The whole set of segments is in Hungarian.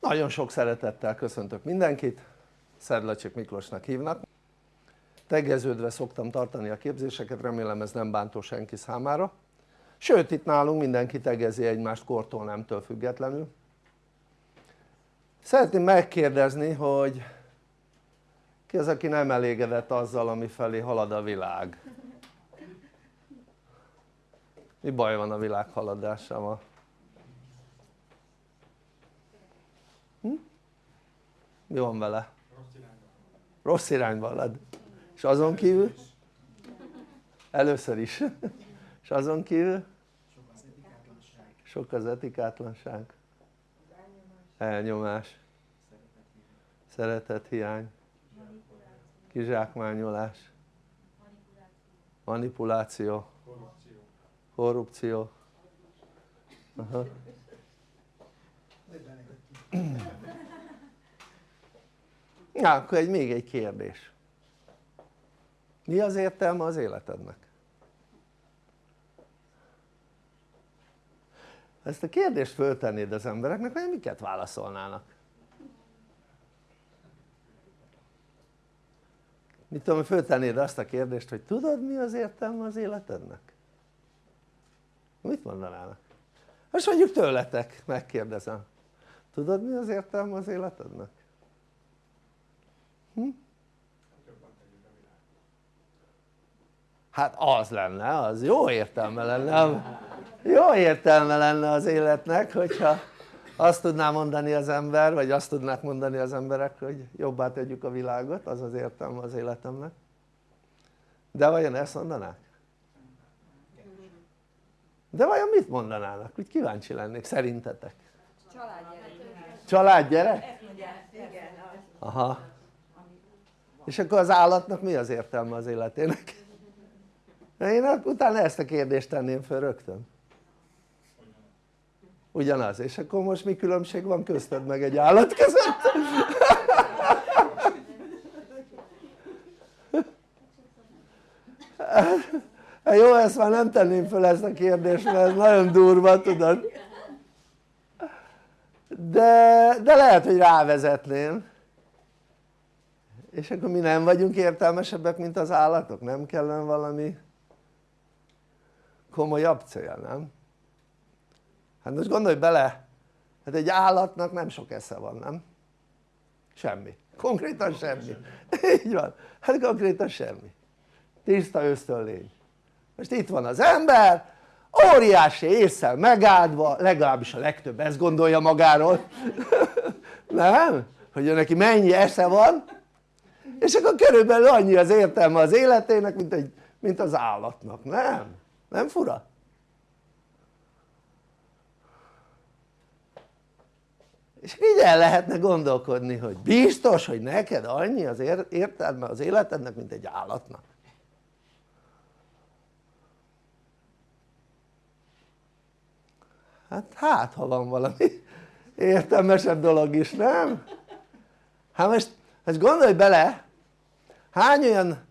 Nagyon sok szeretettel köszöntök mindenkit, Szedlacsik Miklósnak hívnak. Tegeződve szoktam tartani a képzéseket, remélem ez nem bántó senki számára. Sőt itt nálunk mindenki tegezi egymást kortól nemtől függetlenül. Szeretném megkérdezni, hogy ki az aki nem elégedett azzal ami felé halad a világ? Mi baj van a világ haladásával? Mi van vele? rossz irányba halad. És azon kívül? először is. És azon kívül? sok az etikátlanság. Elnyomás. Szeretethiány kizsákmányolás. Manipuláció. Korrupció. Aha. Na akkor egy, még egy kérdés mi az értelme az életednek? ezt a kérdést föltennéd az embereknek, hogy miket válaszolnának? mit tudom, föltennéd azt a kérdést, hogy tudod mi az értelme az életednek? mit mondanának? most mondjuk tőletek megkérdezem tudod mi az értelme az életednek? Hm? hát az lenne, az jó értelme lenne jó értelme lenne az életnek hogyha azt tudná mondani az ember vagy azt tudnák mondani az emberek hogy jobbá tegyük a világot az az értelme az életemnek de vajon ezt mondanák? de vajon mit mondanának? úgy kíváncsi lennék szerintetek családgyerek családgyerek? aha és akkor az állatnak mi az értelme az életének? én utána ezt a kérdést tenném föl rögtön ugyanaz, és akkor most mi különbség van közted meg egy állat között? Hát jó ezt már nem tenném föl ezt a kérdést mert ez nagyon durva tudod de, de lehet hogy rávezetném és akkor mi nem vagyunk értelmesebbek mint az állatok? nem kellene valami komolyabb cél nem? hát most gondolj bele hát egy állatnak nem sok esze van nem? semmi, konkrétan semmi így van, hát konkrétan semmi tiszta ösztönlény most itt van az ember óriási észsel megáldva legalábbis a legtöbb ezt gondolja magáról nem? hogy neki mennyi esze van és akkor körülbelül annyi az értelme az életének mint, egy, mint az állatnak, nem? nem fura? és így el lehetne gondolkodni hogy biztos hogy neked annyi az értelme az életednek mint egy állatnak hát hát ha van valami értelmesebb dolog is nem? hát most, most gondolj bele hány olyan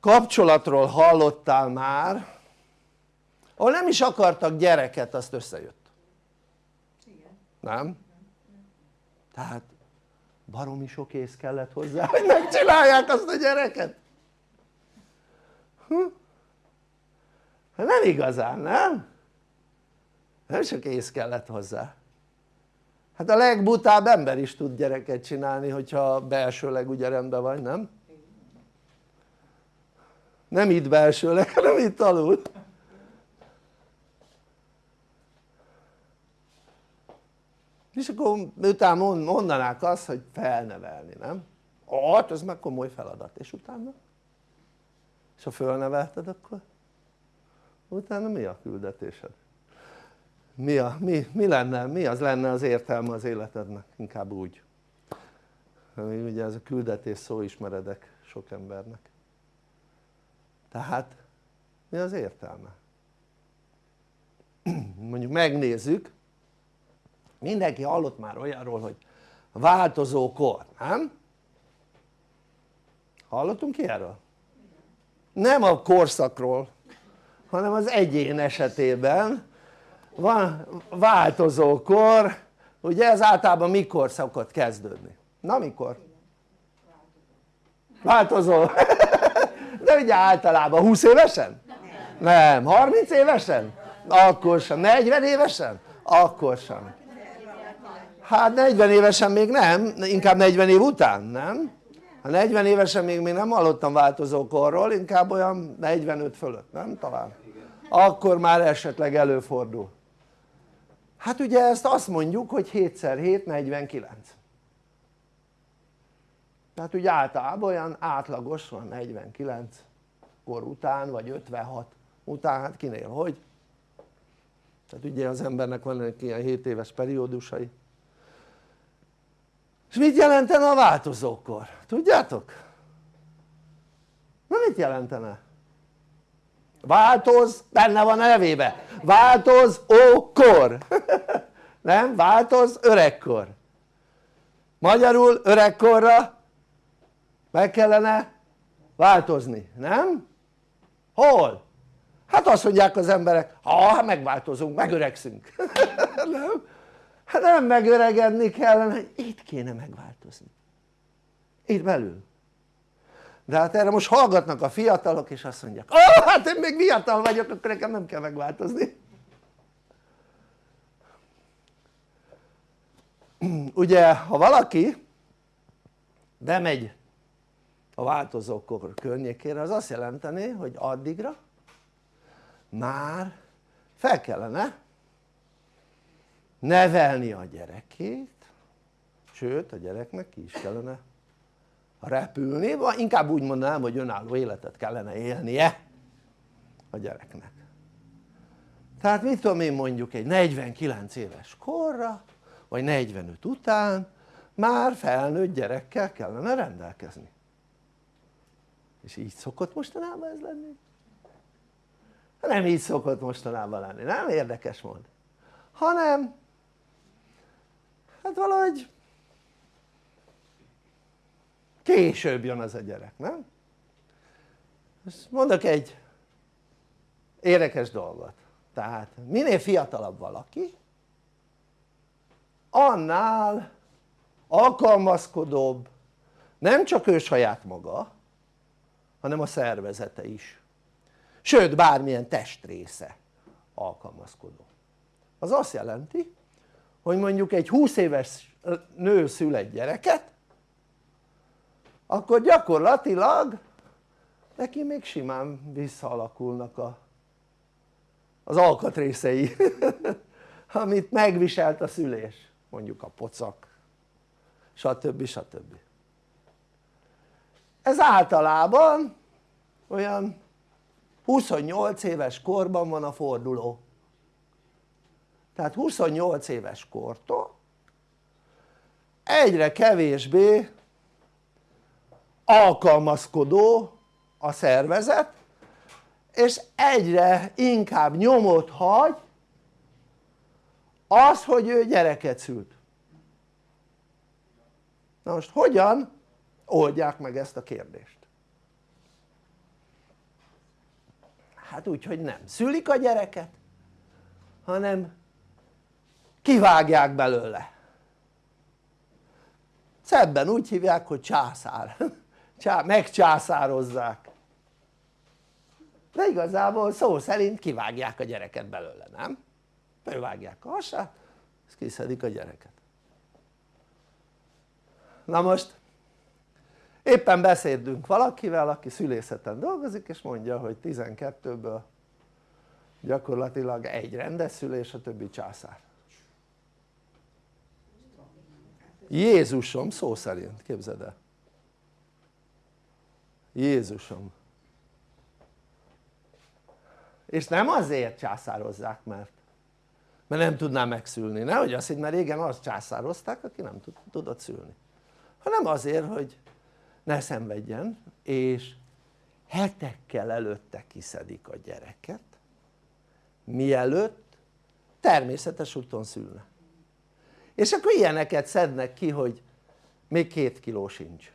kapcsolatról hallottál már ahol nem is akartak gyereket azt összejött nem? tehát baromi sok ész kellett hozzá hogy megcsinálják azt a gyereket hm? Hát nem igazán, nem? nem sok ész kellett hozzá hát a legbutább ember is tud gyereket csinálni hogyha belsőleg ugye rendben vagy, nem? nem itt belsőleg hanem itt alul és akkor utána mondanák azt hogy felnevelni, nem? hát ez meg komoly feladat és utána? és ha fölnevelted akkor? utána mi a küldetésed? Mi, a, mi, mi lenne, mi az lenne az értelme az életednek? inkább úgy ugye ez a küldetés szó ismeredek sok embernek tehát mi az értelme? mondjuk megnézzük mindenki hallott már olyanról hogy változó kor, nem? hallottunk ilyenről? nem a korszakról hanem az egyén esetében van változó kor ugye ez általában mikor szokott kezdődni? na mikor? változó de ugye általában 20 évesen? nem, 30 évesen? akkor sem, 40 évesen? akkor sem hát 40 évesen még nem, inkább 40 év után, nem? ha 40 évesen még, még nem hallottam változókorról, inkább olyan 45 fölött, nem talán? akkor már esetleg előfordul hát ugye ezt azt mondjuk hogy 7x7 49 tehát ugye általában olyan átlagos van 49 kor után vagy 56 után, hát kinél hogy tehát ugye az embernek van ilyen 7 éves periódusai és mit jelentene a változókor? tudjátok? na mit jelentene? Változ, benne van a nevébe, változ ókor nem? változ öregkor magyarul öregkorra meg kellene változni, nem? hol? hát azt mondják az emberek ha megváltozunk, megöregszünk nem? hát nem megöregedni kellene, itt kéne megváltozni itt belül de hát erre most hallgatnak a fiatalok és azt mondják oh, hát én még fiatal vagyok akkor nekem nem kell megváltozni. Ugye ha valaki bemegy a változókor környékére az azt jelenteni hogy addigra már fel kellene nevelni a gyerekét sőt a gyereknek ki is kellene repülni, vagy inkább úgy mondanám hogy önálló életet kellene élnie a gyereknek. Tehát mit tudom én mondjuk egy 49 éves korra vagy 45 után már felnőtt gyerekkel kellene rendelkezni. És így szokott mostanában ez lenni? nem így szokott mostanában lenni, nem? Érdekes mond. Hanem hát valahogy később jön az a gyerek, nem? Most mondok egy érdekes dolgot. Tehát minél fiatalabb valaki annál alkalmazkodóbb nem csak ő saját maga hanem a szervezete is. Sőt bármilyen testrésze alkalmazkodó. Az azt jelenti hogy mondjuk egy 20 éves nő szül egy gyereket akkor gyakorlatilag neki még simán visszaalakulnak a, az alkatrészei amit megviselt a szülés mondjuk a pocak stb. stb. ez általában olyan 28 éves korban van a forduló tehát 28 éves kortól egyre kevésbé alkalmazkodó a szervezet és egyre inkább nyomot hagy az hogy ő gyereket szült. Na most hogyan oldják meg ezt a kérdést? hát úgy hogy nem szülik a gyereket hanem kivágják belőle. Szebben úgy hívják hogy császár megcsászározzák. De igazából szó szerint kivágják a gyereket belőle, nem? megvágják a hasát, és kiszedik a gyereket. Na most éppen beszédünk valakivel aki szülészeten dolgozik és mondja hogy 12-ből gyakorlatilag egy rendes szülés a többi császár. Jézusom szó szerint képzeld el Jézusom. És nem azért császározzák mert mert nem tudná megszülni, nehogy azt hidd, mert régen azt császározták aki nem tudott szülni. Hanem azért hogy ne szenvedjen és hetekkel előtte kiszedik a gyereket mielőtt természetes úton szülne. És akkor ilyeneket szednek ki hogy még két kiló sincs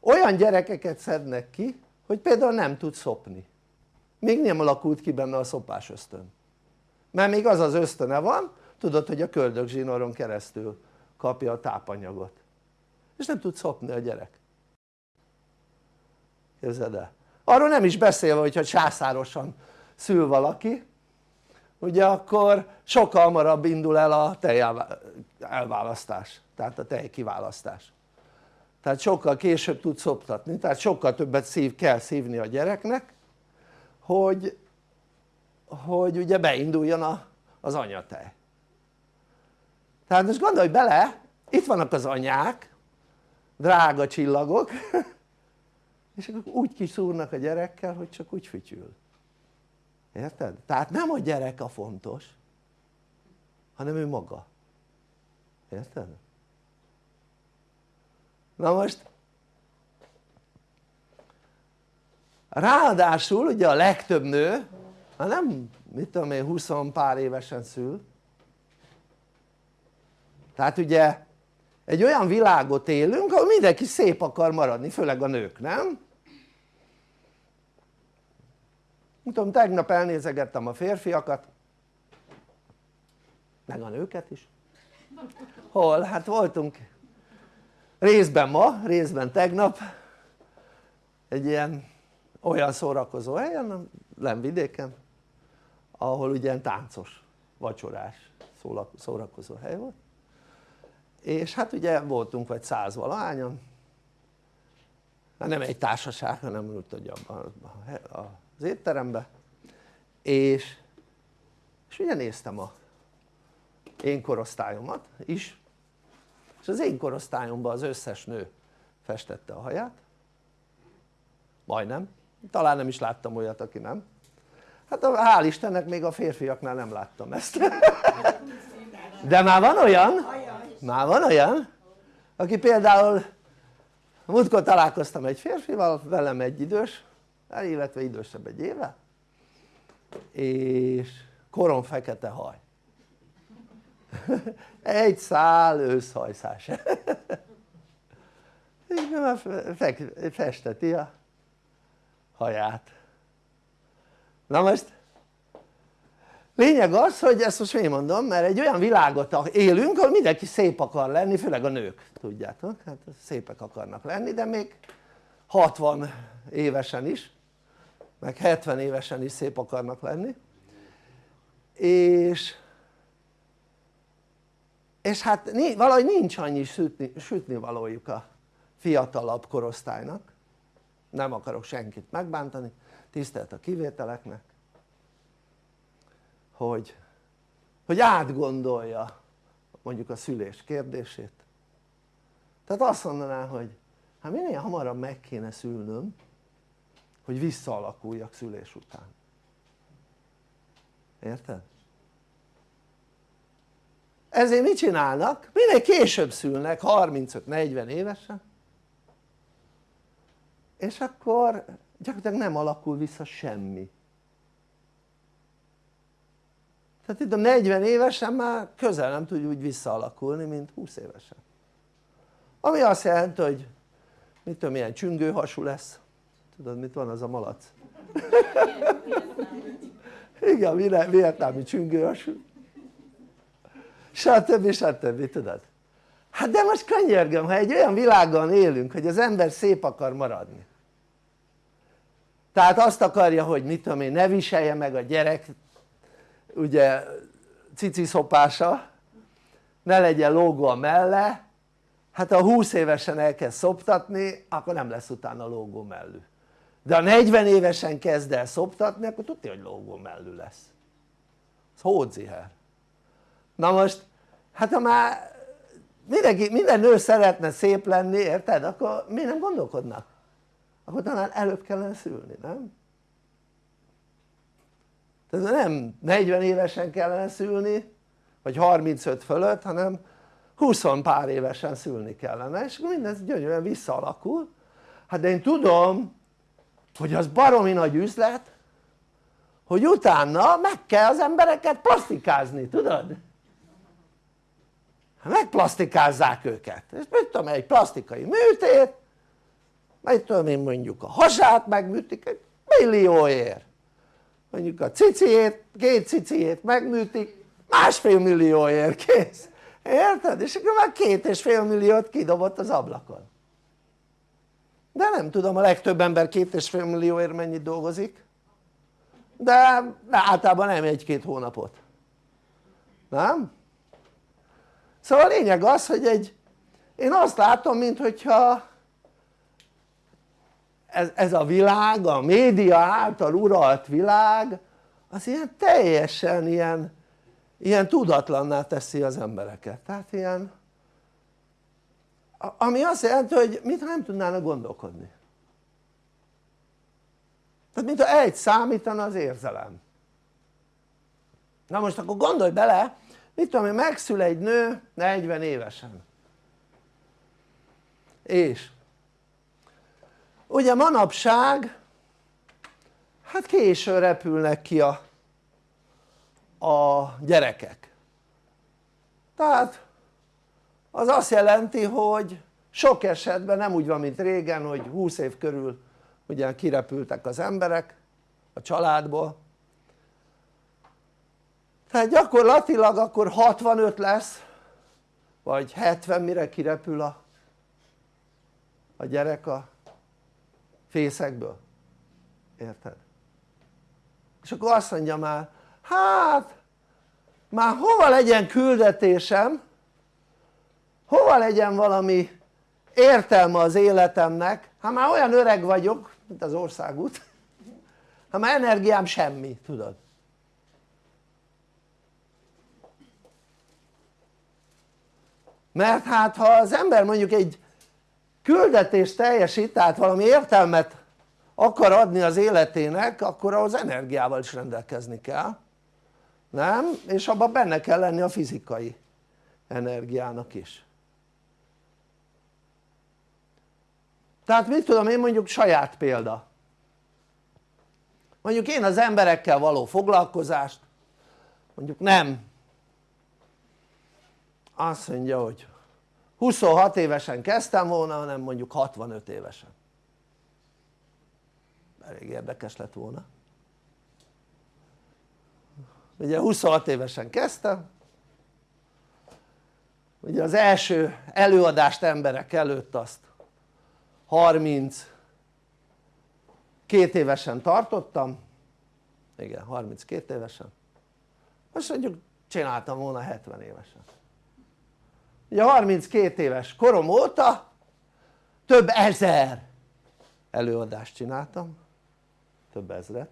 olyan gyerekeket szednek ki hogy például nem tud szopni. Még nem alakult ki benne a szopás ösztön. Mert még az az ösztöne van tudod hogy a köldögzsinoron keresztül kapja a tápanyagot. És nem tud szopni a gyerek. Képzeld el? arról nem is beszélve hogyha császárosan szül valaki ugye akkor sokkal hamarabb indul el a tej elválasztás tehát a tej kiválasztás tehát sokkal később tud szoptatni tehát sokkal többet szív, kell szívni a gyereknek hogy, hogy ugye beinduljon a, az anyatej tehát most gondolj bele itt vannak az anyák drága csillagok és akkor úgy kiszúrnak a gyerekkel hogy csak úgy fütyül érted? tehát nem a gyerek a fontos hanem ő maga érted? Na most ráadásul ugye a legtöbb nő hát nem mit tudom én 20 pár évesen szül tehát ugye egy olyan világot élünk ahol mindenki szép akar maradni főleg a nők nem? tudom tegnap elnézegettem a férfiakat meg a nőket is hol? hát voltunk részben ma, részben tegnap. Egy ilyen olyan szórakozó helyen, Lemvidéken ahol ugye táncos, vacsorás szórakozó hely volt. És hát ugye voltunk vagy száz valahányan. Hát nem egy társaság hanem úgy tudja az étterembe. És, és ugye néztem a én korosztályomat is és az én korosztályomban az összes nő festette a haját. Majdnem, talán nem is láttam olyat aki nem. Hát hál' Istennek még a férfiaknál nem láttam ezt. De már van olyan? Már van olyan? Aki például múltkor találkoztam egy férfival velem egy idős illetve idősebb egy éve és korom fekete haj egy szál őszhajszás. Festeti a haját. Na most lényeg az hogy ezt most én mondom mert egy olyan világot élünk ahol mindenki szép akar lenni főleg a nők tudjátok? Hát szépek akarnak lenni de még 60 évesen is meg 70 évesen is szép akarnak lenni. És és hát valahogy nincs annyi sütni, sütni valójuk a fiatalabb korosztálynak. Nem akarok senkit megbántani. Tisztelt a kivételeknek hogy, hogy átgondolja mondjuk a szülés kérdését. Tehát azt mondaná hogy hát minél hamarabb meg kéne szülnöm hogy visszaalakuljak szülés után. Érted? Ezért mit csinálnak? minél később szülnek 35-40 évesen. És akkor gyakorlatilag nem alakul vissza semmi. Tehát itt a 40 évesen már közel nem tud úgy visszaalakulni mint 20 évesen. Ami azt jelenti hogy mit tudom milyen csüngőhasú lesz. Tudod mit van az a malac? igen vietnámi csüngőhasú stb. stb. tudod? hát de most könyörgöm ha egy olyan világban élünk hogy az ember szép akar maradni tehát azt akarja hogy mit tudom én ne viselje meg a gyerek ugye cici szopása ne legyen lógó a melle hát ha 20 évesen elkezd szoptatni akkor nem lesz utána lógó mellű de ha 40 évesen kezd el szoptatni akkor tudja hogy lógó mellű lesz ez hódziher na most hát ha már mindenki, minden nő szeretne szép lenni érted? akkor miért nem gondolkodnak? akkor talán előbb kellene szülni nem? tehát nem 40 évesen kellene szülni vagy 35 fölött hanem 20 pár évesen szülni kellene és akkor mindez gyönyörűen visszaalakul hát de én tudom hogy az baromi nagy üzlet hogy utána meg kell az embereket plastikázni, tudod? Megplastikázzák őket, és mit tudom egy plastikai műtét mit tudom én mondjuk a hasát megműtik egy millióért. Mondjuk a ciciét, két ciciét megműtik másfél millióért kész. Érted? és akkor már két és fél milliót kidobott az ablakon. De nem tudom a legtöbb ember két és fél millióért mennyit dolgozik. De, de általában nem egy-két hónapot. Nem? Szóval a lényeg az hogy egy én azt látom mint hogyha ez, ez a világ, a média által uralt világ az ilyen teljesen ilyen, ilyen tudatlanná teszi az embereket. Tehát ilyen ami azt jelenti hogy mintha nem tudnának gondolkodni. Tehát mintha egy számítana az érzelem. Na most akkor gondolj bele mit tudom én megszül egy nő 40 évesen. És ugye manapság hát későn repülnek ki a, a gyerekek. Tehát az azt jelenti hogy sok esetben nem úgy van mint régen hogy 20 év körül ugye kirepültek az emberek a családból tehát gyakorlatilag akkor 65 lesz vagy 70 mire kirepül a, a gyerek a fészekből. Érted? és akkor azt mondja már hát már hova legyen küldetésem? Hova legyen valami értelme az életemnek? Hát már olyan öreg vagyok mint az országút. Hát már energiám semmi tudod mert hát ha az ember mondjuk egy küldetést teljesít tehát valami értelmet akar adni az életének akkor ahhoz energiával is rendelkezni kell nem? és abban benne kell lenni a fizikai energiának is tehát mit tudom én mondjuk saját példa mondjuk én az emberekkel való foglalkozást mondjuk nem azt mondja hogy 26 évesen kezdtem volna hanem mondjuk 65 évesen. Elég érdekes lett volna. Ugye 26 évesen kezdtem. Ugye az első előadást emberek előtt azt 32 évesen tartottam. Igen 32 évesen. Most mondjuk csináltam volna 70 évesen ugye 32 éves korom óta több ezer előadást csináltam. Több ezret.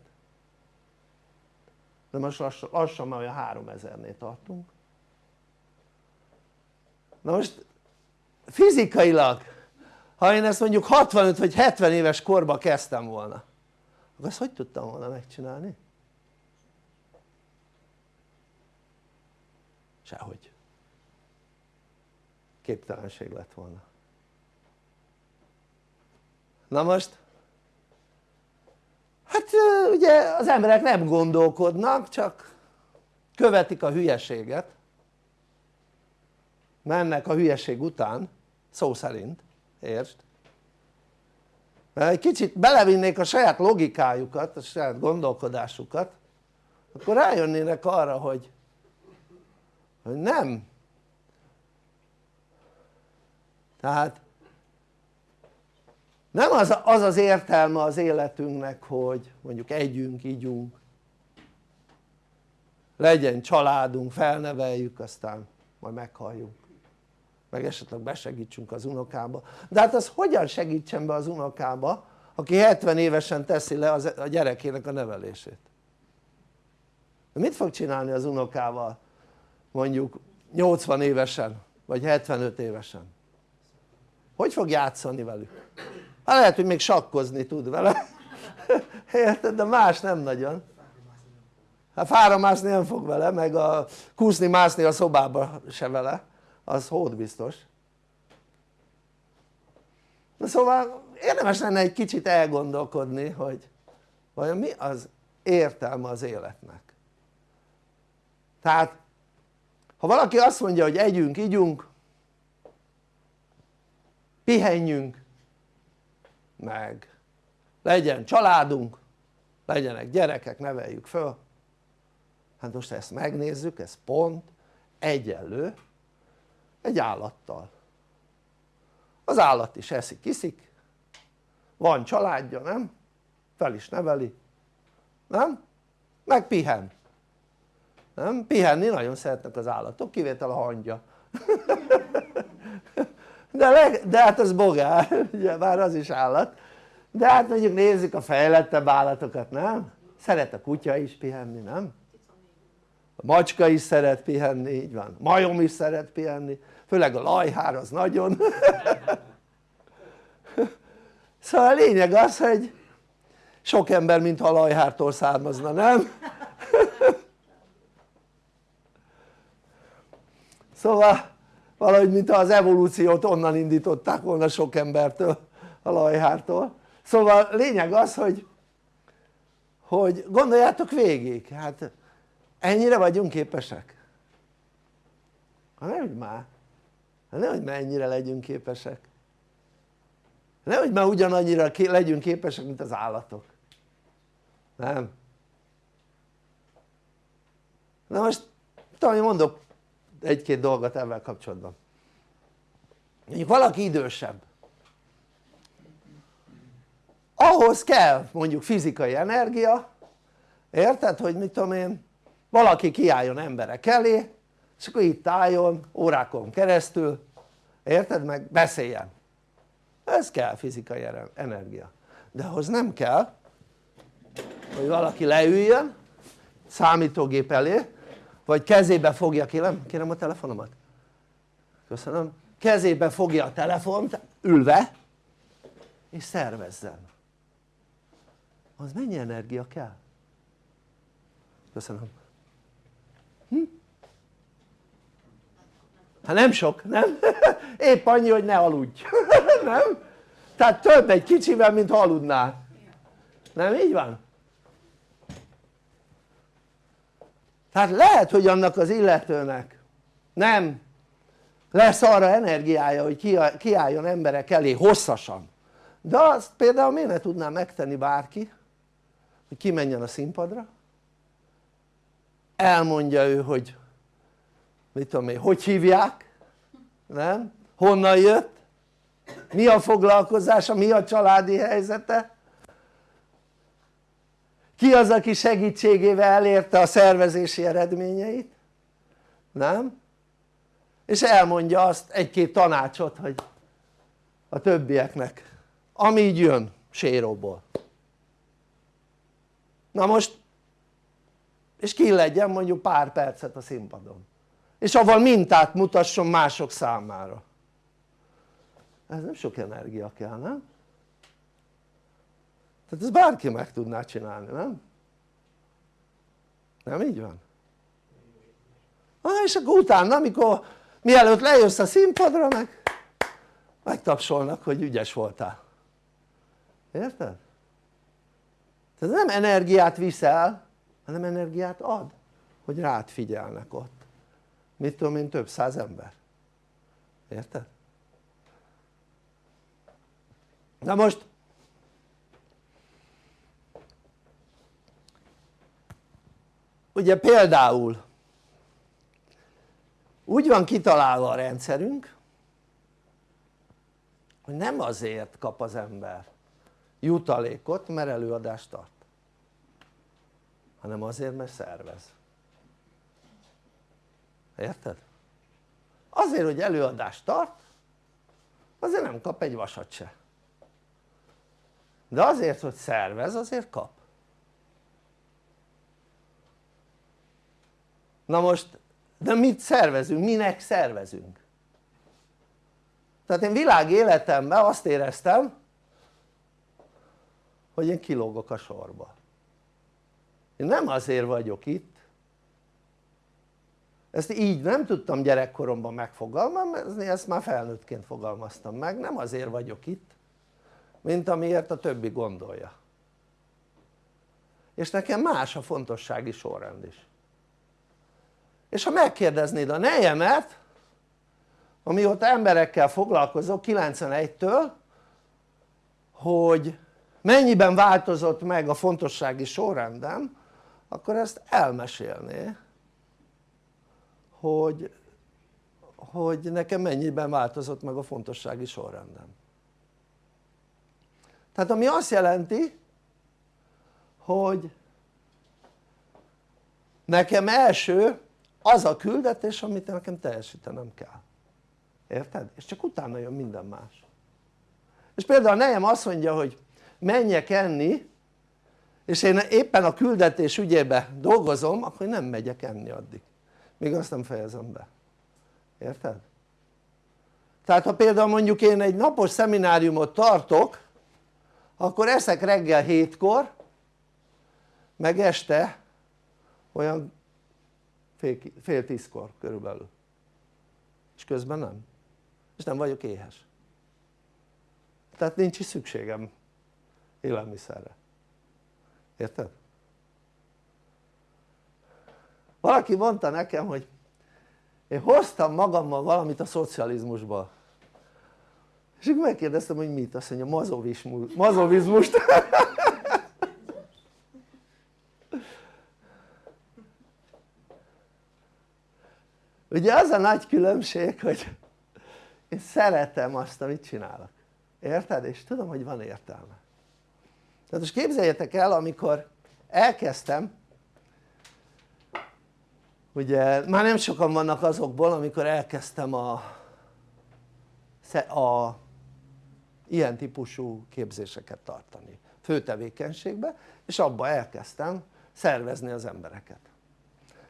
De most lassan, lassan már olyan 3000-nél tartunk. Na most fizikailag ha én ezt mondjuk 65 vagy 70 éves korba kezdtem volna akkor ezt hogy tudtam volna megcsinálni? sehogy képtelenség lett volna. Na most? Hát ugye az emberek nem gondolkodnak csak követik a hülyeséget. Mennek a hülyeség után szó szerint értsd? mert egy kicsit belevinnék a saját logikájukat, a saját gondolkodásukat akkor rájönnének arra hogy hogy nem tehát nem az, az az értelme az életünknek hogy mondjuk együnk, ígyunk. Legyen családunk, felneveljük aztán majd meghalljunk meg esetleg besegítsünk az unokába de hát az hogyan segítsen be az unokába aki 70 évesen teszi le a gyerekének a nevelését? Mit fog csinálni az unokával mondjuk 80 évesen vagy 75 évesen hogy fog játszani velük? hát lehet hogy még sakkozni tud vele. Érted? de más nem nagyon. Hát fára mászni nem fog vele meg a kúszni mászni a szobába se vele. Az hód biztos. Na szóval érdemes lenne egy kicsit elgondolkodni hogy vajon mi az értelme az életnek? Tehát ha valaki azt mondja hogy együnk, ígyunk pihenjünk meg. Legyen családunk legyenek gyerekek, neveljük föl. Hát most ezt megnézzük ez pont egyenlő egy állattal. Az állat is eszik, iszik. Van családja, nem? fel is neveli, nem? meg pihen. Nem? pihenni nagyon szeretnek az állatok, kivétel a hangya de, leg, de hát az bogár, ugye már az is állat de hát mondjuk nézzük a fejlettebb állatokat, nem? szeret a kutya is pihenni, nem? a macska is szeret pihenni, így van, majom is szeret pihenni főleg a lajhár az nagyon szóval a lényeg az hogy sok ember mintha a lajhártól származna, nem? szóval valahogy mintha az evolúciót onnan indították volna sok embertől a lajhártól. Szóval lényeg az hogy hogy gondoljátok végig hát ennyire vagyunk képesek? Hát nehogy már. Hát nehogy már ennyire legyünk képesek. Nehogy már ugyanannyira legyünk képesek mint az állatok. Nem? na most talán mondok egy-két dolgot ebben kapcsolatban. Mondjuk valaki idősebb. Ahhoz kell mondjuk fizikai energia érted hogy mit tudom én valaki kiálljon emberek elé és akkor itt álljon órákon keresztül érted meg beszéljen. Ez kell fizikai energia. De ahhoz nem kell hogy valaki leüljön számítógép elé vagy kezébe fogja, kérem, kérem a telefonomat köszönöm, kezébe fogja a telefont ülve és szervezzen az mennyi energia kell? köszönöm hm? hát nem sok, nem? épp annyi hogy ne aludj, nem? tehát több egy kicsivel mint ha aludnál nem így van? Tehát lehet hogy annak az illetőnek. Nem. Lesz arra energiája hogy kiálljon emberek elé hosszasan. De azt például miért ne tudná megtenni bárki hogy kimenjen a színpadra? Elmondja ő hogy mit tudom én, hogy hívják? Nem? honnan jött? Mi a foglalkozása, mi a családi helyzete ki az aki segítségével elérte a szervezési eredményeit nem? és elmondja azt egy-két tanácsot hogy a többieknek ami így jön séróból na most és ki legyen mondjuk pár percet a színpadon és avval mintát mutasson mások számára ez nem sok energia kell nem? Tehát ez bárki meg tudná csinálni nem? nem így van? Ah, és akkor utána amikor mielőtt lejössz a színpadra meg megtapsolnak hogy ügyes voltál érted? tehát nem energiát viszel hanem energiát ad hogy rád figyelnek ott mit tudom én több száz ember érted? na most ugye például úgy van kitalálva a rendszerünk hogy nem azért kap az ember jutalékot mert előadást tart hanem azért mert szervez. Érted? azért hogy előadást tart azért nem kap egy vasat se. De azért hogy szervez azért kap na most de mit szervezünk? minek szervezünk? tehát én világ életemben azt éreztem hogy én kilógok a sorba. Én nem azért vagyok itt. Ezt így nem tudtam gyerekkoromban megfogalmazni, ezt már felnőttként fogalmaztam meg, nem azért vagyok itt mint amiért a többi gondolja. És nekem más a fontossági sorrend is és ha megkérdeznéd a nejemet amióta emberekkel foglalkozok 91-től hogy mennyiben változott meg a fontossági sorrendem akkor ezt elmesélné hogy, hogy nekem mennyiben változott meg a fontossági sorrendem. Tehát ami azt jelenti hogy nekem első az a küldetés amit nekem teljesítenem kell érted? és csak utána jön minden más és például a nejem azt mondja hogy menjek enni és én éppen a küldetés ügyébe dolgozom akkor nem megyek enni addig még azt nem fejezem be érted? tehát ha például mondjuk én egy napos szemináriumot tartok akkor eszek reggel hétkor meg este olyan fél, fél tízkor körülbelül. És közben nem. És nem vagyok éhes. Tehát nincs is szükségem élelmiszerre. Érted? valaki mondta nekem hogy én hoztam magammal valamit a szocializmusból és akkor megkérdeztem hogy mit, azt mondja mazovizmust ugye az a nagy különbség hogy én szeretem azt amit csinálok. Érted? és tudom hogy van értelme. Tehát most képzeljétek el amikor elkezdtem ugye már nem sokan vannak azokból amikor elkezdtem a, a ilyen típusú képzéseket tartani fő tevékenységbe és abba elkezdtem szervezni az embereket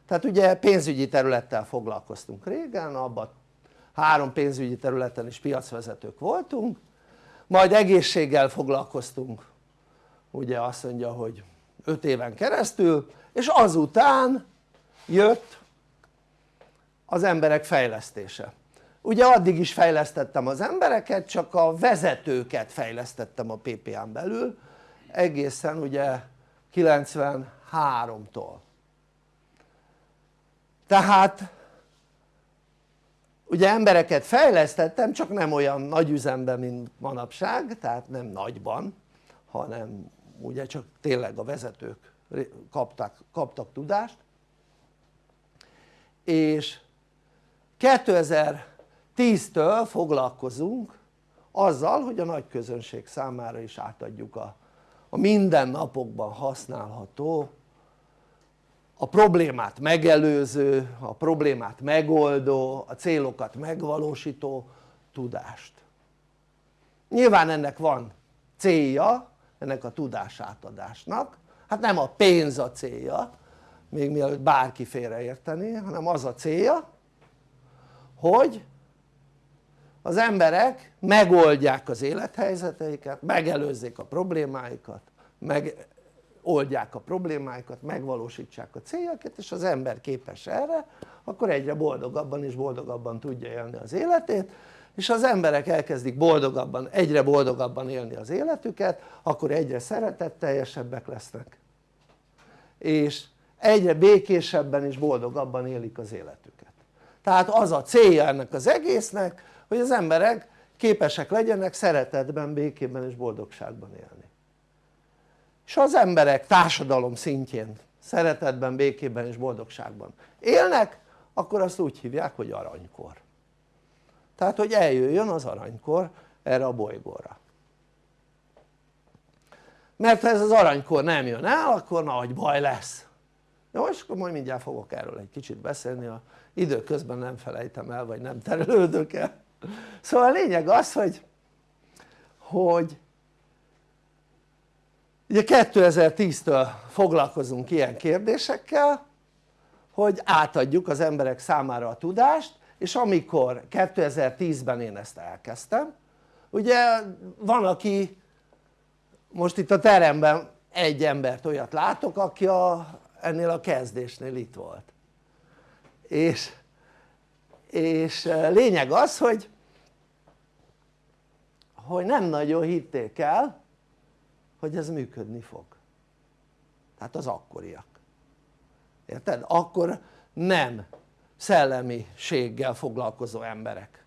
tehát ugye pénzügyi területtel foglalkoztunk régen, abban három pénzügyi területen is piacvezetők voltunk majd egészséggel foglalkoztunk ugye azt mondja hogy 5 éven keresztül és azután jött az emberek fejlesztése. Ugye addig is fejlesztettem az embereket csak a vezetőket fejlesztettem a PPA-n belül egészen ugye 93-tól tehát ugye embereket fejlesztettem csak nem olyan nagy üzemben mint manapság tehát nem nagyban hanem ugye csak tényleg a vezetők kaptak, kaptak tudást. És 2010-től foglalkozunk azzal hogy a nagy közönség számára is átadjuk a, a mindennapokban használható a problémát megelőző, a problémát megoldó, a célokat megvalósító tudást. Nyilván ennek van célja ennek a tudásátadásnak hát nem a pénz a célja még mielőtt bárki félreértené hanem az a célja hogy az emberek megoldják az élethelyzeteiket, megelőzzék a problémáikat, megoldják a problémáikat, megvalósítsák a céljakat és az ember képes erre akkor egyre boldogabban és boldogabban tudja élni az életét és az emberek elkezdik boldogabban, egyre boldogabban élni az életüket akkor egyre szeretetteljesebbek lesznek. És egyre békésebben és boldogabban élik az életüket. Tehát az a célja ennek az egésznek hogy az emberek képesek legyenek szeretetben, békében és boldogságban élni és ha az emberek társadalom szintjén szeretetben, békében és boldogságban élnek akkor azt úgy hívják hogy aranykor. Tehát hogy eljöjjön az aranykor erre a bolygóra. Mert ha ez az aranykor nem jön el akkor nagy baj lesz. Jó és akkor majd mindjárt fogok erről egy kicsit beszélni a időközben nem felejtem el vagy nem terelődök el. Szóval a lényeg az hogy hogy ugye 2010-től foglalkozunk ilyen kérdésekkel hogy átadjuk az emberek számára a tudást és amikor 2010-ben én ezt elkezdtem ugye van aki most itt a teremben egy embert olyat látok aki a, ennél a kezdésnél itt volt. És, és lényeg az hogy hogy nem nagyon hitték el hogy ez működni fog. Tehát az akkoriak. Érted? akkor nem szellemiséggel foglalkozó emberek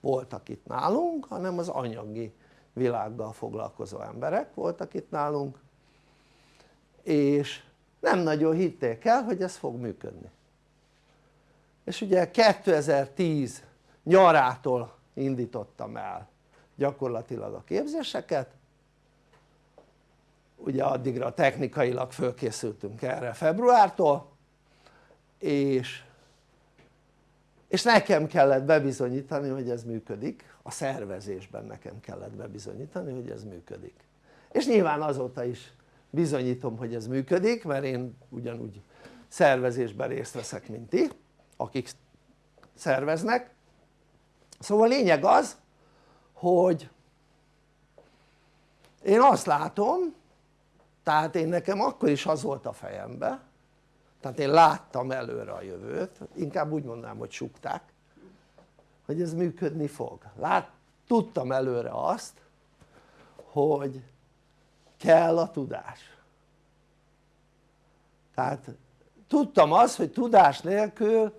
voltak itt nálunk hanem az anyagi világgal foglalkozó emberek voltak itt nálunk és nem nagyon hitték el hogy ez fog működni. És ugye 2010 nyarától indítottam el gyakorlatilag a képzéseket ugye addigra technikailag fölkészültünk erre februártól és, és nekem kellett bebizonyítani hogy ez működik. A szervezésben nekem kellett bebizonyítani hogy ez működik. És nyilván azóta is bizonyítom hogy ez működik mert én ugyanúgy szervezésben részt veszek mint ti akik szerveznek. Szóval a lényeg az hogy én azt látom tehát én nekem akkor is az volt a fejembe tehát én láttam előre a jövőt inkább úgy mondanám hogy sukták hogy ez működni fog. Lát, tudtam előre azt hogy kell a tudás. Tehát tudtam azt hogy tudás nélkül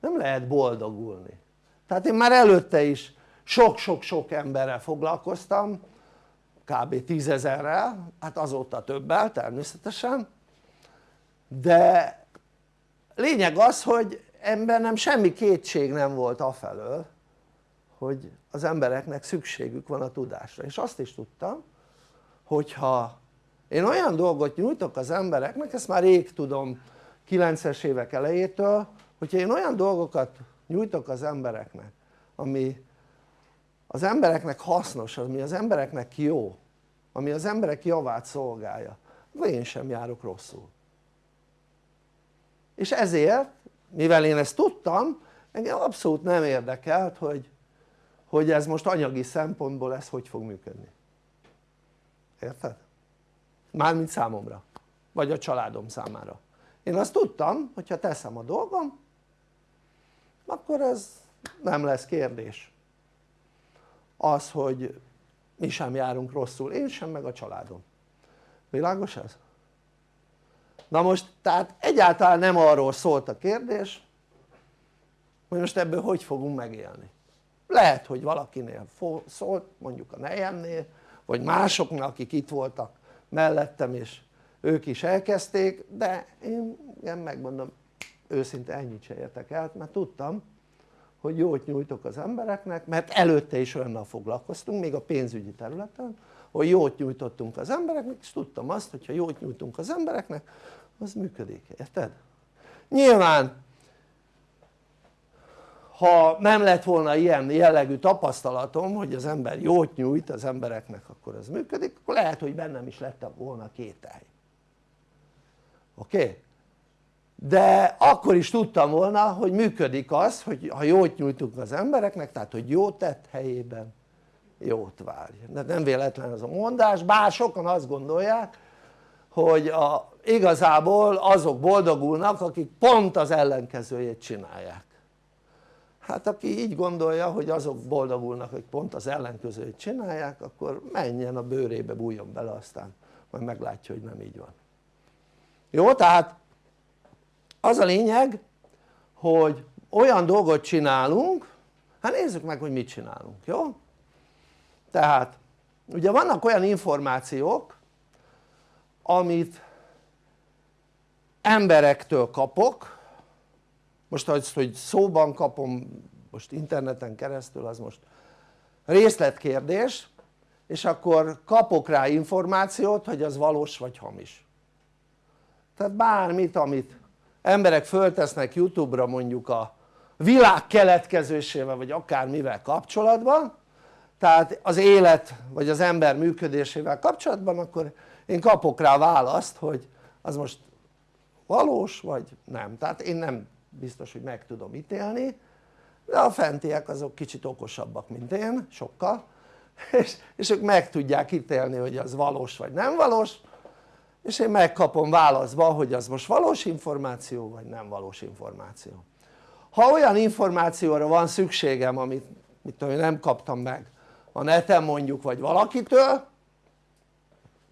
nem lehet boldogulni. Tehát én már előtte is sok-sok-sok emberrel foglalkoztam kb. tízezerrel, hát azóta többel természetesen de lényeg az hogy nem semmi kétség nem volt afelől hogy az embereknek szükségük van a tudásra és azt is tudtam hogyha én olyan dolgot nyújtok az embereknek, ezt már rég tudom 90-es évek elejétől hogyha én olyan dolgokat nyújtok az embereknek ami az embereknek hasznos, ami az embereknek jó ami az emberek javát szolgálja. Akkor én sem járok rosszul. És ezért mivel én ezt tudtam engem abszolút nem érdekelt hogy, hogy ez most anyagi szempontból ez hogy fog működni. Érted? mármint számomra. Vagy a családom számára. Én azt tudtam hogyha teszem a dolgom akkor ez nem lesz kérdés az hogy mi sem járunk rosszul, én sem meg a családom világos ez? na most tehát egyáltalán nem arról szólt a kérdés hogy most ebből hogy fogunk megélni lehet hogy valakinél szólt mondjuk a nejemnél vagy másoknak akik itt voltak mellettem és ők is elkezdték de én, én megmondom őszinte ennyit se értek el mert tudtam hogy jót nyújtok az embereknek mert előtte is olyannal foglalkoztunk még a pénzügyi területen hogy jót nyújtottunk az embereknek és tudtam azt hogyha jót nyújtunk az embereknek az működik, érted? nyilván ha nem lett volna ilyen jellegű tapasztalatom hogy az ember jót nyújt az embereknek akkor ez működik akkor lehet hogy bennem is lett volna kételj oké? Okay? De akkor is tudtam volna hogy működik az hogy ha jót nyújtunk az embereknek tehát hogy jót tett helyében jót várj. Nem véletlen ez a mondás bár sokan azt gondolják hogy a, igazából azok boldogulnak akik pont az ellenkezőjét csinálják. Hát aki így gondolja hogy azok boldogulnak hogy pont az ellenkezőjét csinálják akkor menjen a bőrébe bújjon bele aztán majd meglátja hogy nem így van. Jó tehát az a lényeg hogy olyan dolgot csinálunk hát nézzük meg hogy mit csinálunk jó? tehát ugye vannak olyan információk amit emberektől kapok most az hogy szóban kapom most interneten keresztül az most részletkérdés és akkor kapok rá információt hogy az valós vagy hamis tehát bármit amit emberek föltesznek youtube-ra mondjuk a világ keletkezésével vagy akármivel kapcsolatban. Tehát az élet vagy az ember működésével kapcsolatban akkor én kapok rá választ hogy az most valós vagy nem. Tehát én nem biztos hogy meg tudom ítélni de a fentiek azok kicsit okosabbak mint én sokkal. És, és ők meg tudják ítélni hogy az valós vagy nem valós és én megkapom válaszba hogy az most valós információ vagy nem valós információ. Ha olyan információra van szükségem amit mit tudom, nem kaptam meg a neten mondjuk vagy valakitől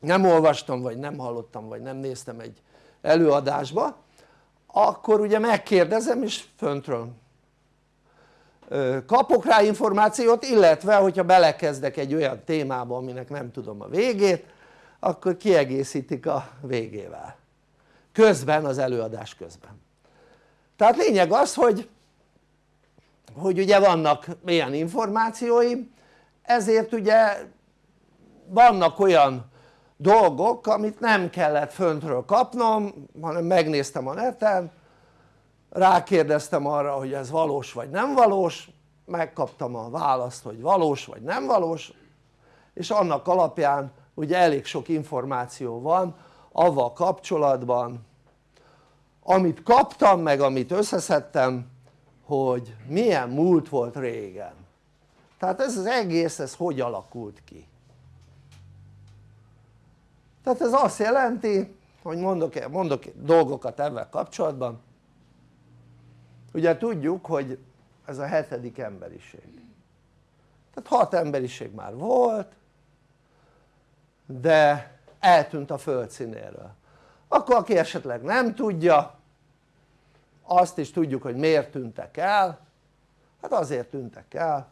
nem olvastam vagy nem hallottam vagy nem néztem egy előadásba akkor ugye megkérdezem és föntről kapok rá információt illetve hogyha belekezdek egy olyan témába aminek nem tudom a végét akkor kiegészítik a végével. Közben az előadás közben. Tehát lényeg az hogy hogy ugye vannak ilyen információim ezért ugye vannak olyan dolgok amit nem kellett föntről kapnom hanem megnéztem a neten rákérdeztem arra hogy ez valós vagy nem valós megkaptam a választ hogy valós vagy nem valós és annak alapján ugye elég sok információ van avval kapcsolatban. Amit kaptam meg amit összeszedtem hogy milyen múlt volt régen. Tehát ez az egész ez hogy alakult ki? Tehát ez azt jelenti hogy mondok, mondok dolgokat ebben kapcsolatban. Ugye tudjuk hogy ez a hetedik emberiség. Tehát hat emberiség már volt de eltűnt a földszínéről akkor aki esetleg nem tudja azt is tudjuk hogy miért tűntek el. Hát azért tűntek el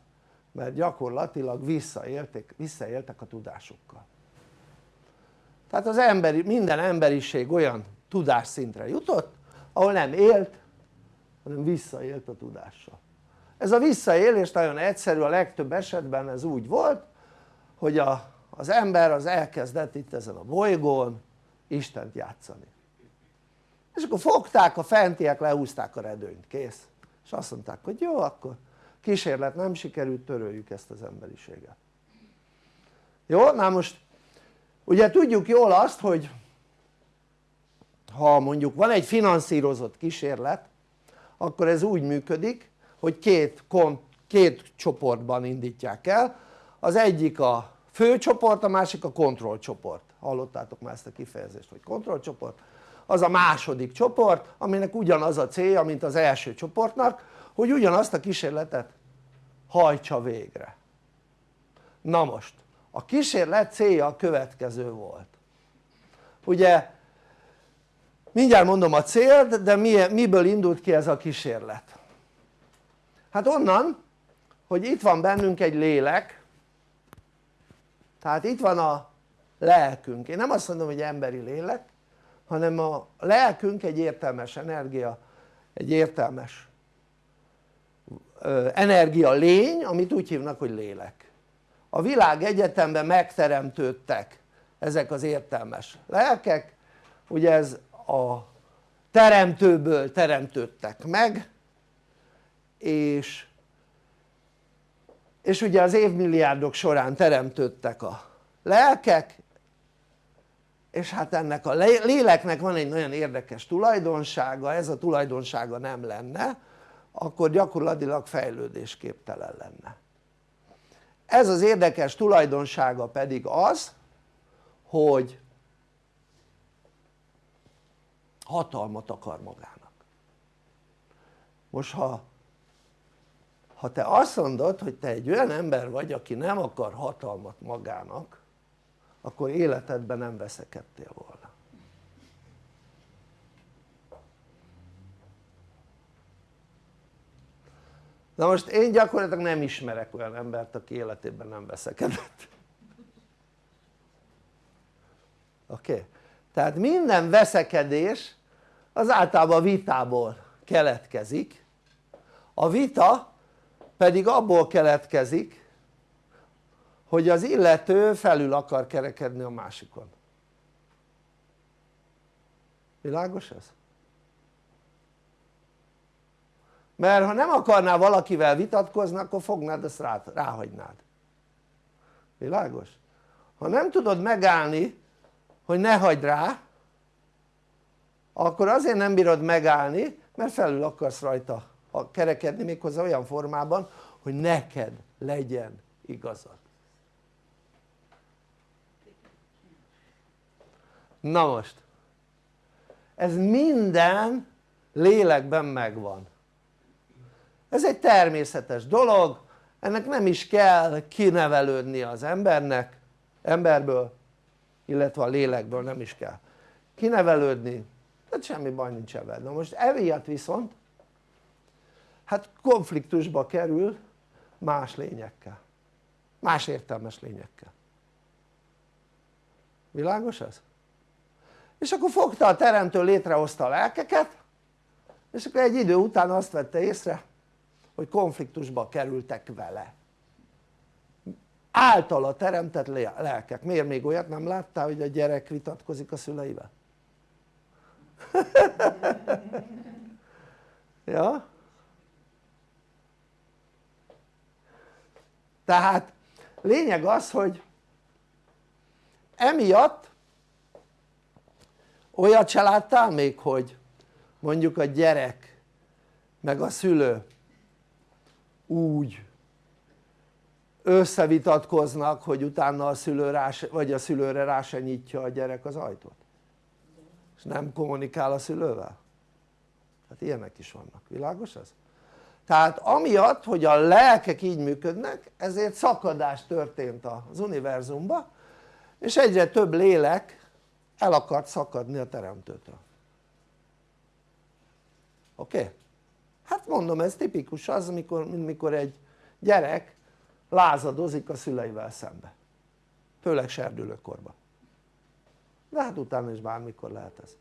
mert gyakorlatilag visszaéltek, visszaéltek a tudásukkal. Tehát az emberi, minden emberiség olyan tudásszintre jutott ahol nem élt hanem visszaélt a tudással ez a visszaélés nagyon egyszerű a legtöbb esetben ez úgy volt hogy a, az ember az elkezdett itt ezen a bolygón Istent játszani. És akkor fogták a fentiek lehúzták a redőnyt, kész. És azt mondták hogy jó akkor kísérlet nem sikerült töröljük ezt az emberiséget. Jó? na most ugye tudjuk jól azt hogy ha mondjuk van egy finanszírozott kísérlet akkor ez úgy működik hogy két, két csoportban indítják el. Az egyik a főcsoport, a másik a kontrollcsoport. Hallottátok már ezt a kifejezést hogy kontrollcsoport? Az a második csoport aminek ugyanaz a célja mint az első csoportnak hogy ugyanazt a kísérletet hajtsa végre. Na most a kísérlet célja a következő volt. Ugye mindjárt mondom a célt de miből indult ki ez a kísérlet? Hát onnan hogy itt van bennünk egy lélek tehát itt van a lelkünk, én nem azt mondom hogy emberi lélek hanem a lelkünk egy értelmes energia egy értelmes energia lény amit úgy hívnak hogy lélek. A világ egyetemben megteremtődtek ezek az értelmes lelkek. Ugye ez a teremtőből teremtődtek meg és és ugye az évmilliárdok során teremtődtek a lelkek és hát ennek a léleknek van egy nagyon érdekes tulajdonsága, ez a tulajdonsága nem lenne akkor gyakorlatilag fejlődésképtelen lenne. Ez az érdekes tulajdonsága pedig az hogy hatalmat akar magának. Most ha ha te azt mondod hogy te egy olyan ember vagy aki nem akar hatalmat magának akkor életedben nem veszekedtél volna na most én gyakorlatilag nem ismerek olyan embert aki életében nem veszekedett oké? Okay? tehát minden veszekedés az általában vitából keletkezik a vita pedig abból keletkezik hogy az illető felül akar kerekedni a másikon világos ez? mert ha nem akarnál valakivel vitatkozni akkor fognád ezt rá, ráhagynád világos? ha nem tudod megállni hogy ne hagyd rá akkor azért nem bírod megállni mert felül akarsz rajta kerekedni méghozzá olyan formában hogy neked legyen igazad. Na most ez minden lélekben megvan. Ez egy természetes dolog ennek nem is kell kinevelődni az embernek emberből illetve a lélekből nem is kell kinevelődni tehát semmi baj nincs ebben. Na most emiatt viszont hát konfliktusba kerül más lényekkel más értelmes lényekkel világos ez? és akkor fogta a teremtő létrehozta a lelkeket és akkor egy idő után azt vette észre hogy konfliktusba kerültek vele általa teremtett lelkek, miért még olyat nem láttál hogy a gyerek vitatkozik a szüleivel? ja? Tehát lényeg az hogy emiatt olyat se láttál még hogy mondjuk a gyerek meg a szülő úgy összevitatkoznak hogy utána a szülő rá vagy a szülőre rá se nyitja a gyerek az ajtót. És nem kommunikál a szülővel? Hát ilyenek is vannak, világos ez? Tehát amiatt hogy a lelkek így működnek ezért szakadás történt az univerzumban és egyre több lélek el akart szakadni a teremtőtől oké? Okay? hát mondom ez tipikus az amikor, mint mikor egy gyerek lázadozik a szüleivel szembe főleg serdülőkorban de hát utána is bármikor lehet ez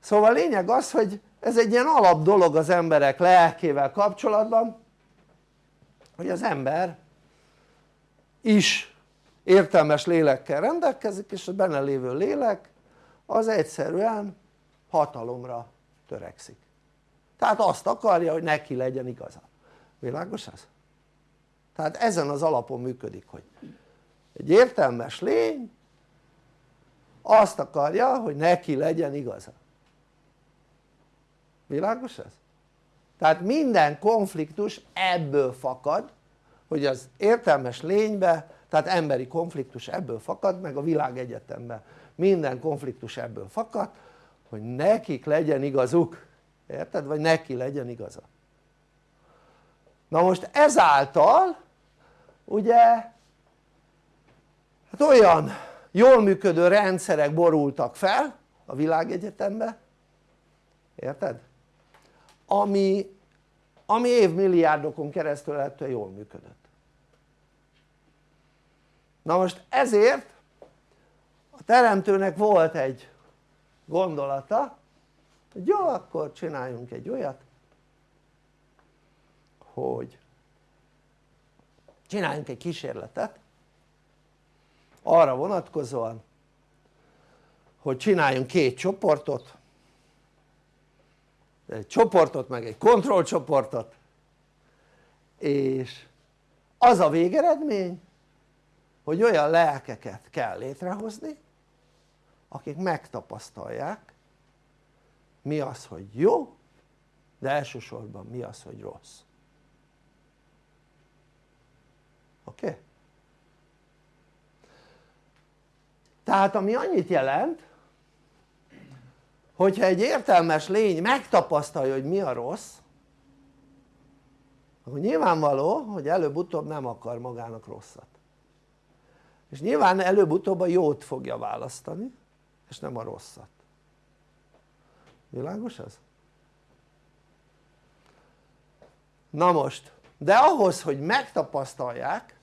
szóval a lényeg az hogy ez egy ilyen alap dolog az emberek lelkével kapcsolatban hogy az ember is értelmes lélekkel rendelkezik és a benne lévő lélek az egyszerűen hatalomra törekszik. Tehát azt akarja hogy neki legyen igaza. Világos ez? tehát ezen az alapon működik hogy egy értelmes lény azt akarja hogy neki legyen igaza világos ez? tehát minden konfliktus ebből fakad hogy az értelmes lénybe tehát emberi konfliktus ebből fakad meg a világegyetemben minden konfliktus ebből fakad hogy nekik legyen igazuk érted? vagy neki legyen igaza na most ezáltal ugye hát olyan jól működő rendszerek borultak fel a világegyetembe érted? Ami, ami évmilliárdokon keresztül ettől jól működött. Na most ezért a teremtőnek volt egy gondolata hogy jó akkor csináljunk egy olyat hogy csináljunk egy kísérletet arra vonatkozóan hogy csináljunk két csoportot egy csoportot meg egy kontrollcsoportot és az a végeredmény hogy olyan lelkeket kell létrehozni akik megtapasztalják mi az hogy jó de elsősorban mi az hogy rossz oké? Okay? tehát ami annyit jelent hogyha egy értelmes lény megtapasztalja hogy mi a rossz akkor nyilvánvaló hogy előbb-utóbb nem akar magának rosszat és nyilván előbb-utóbb a jót fogja választani és nem a rosszat világos ez? na most de ahhoz hogy megtapasztalják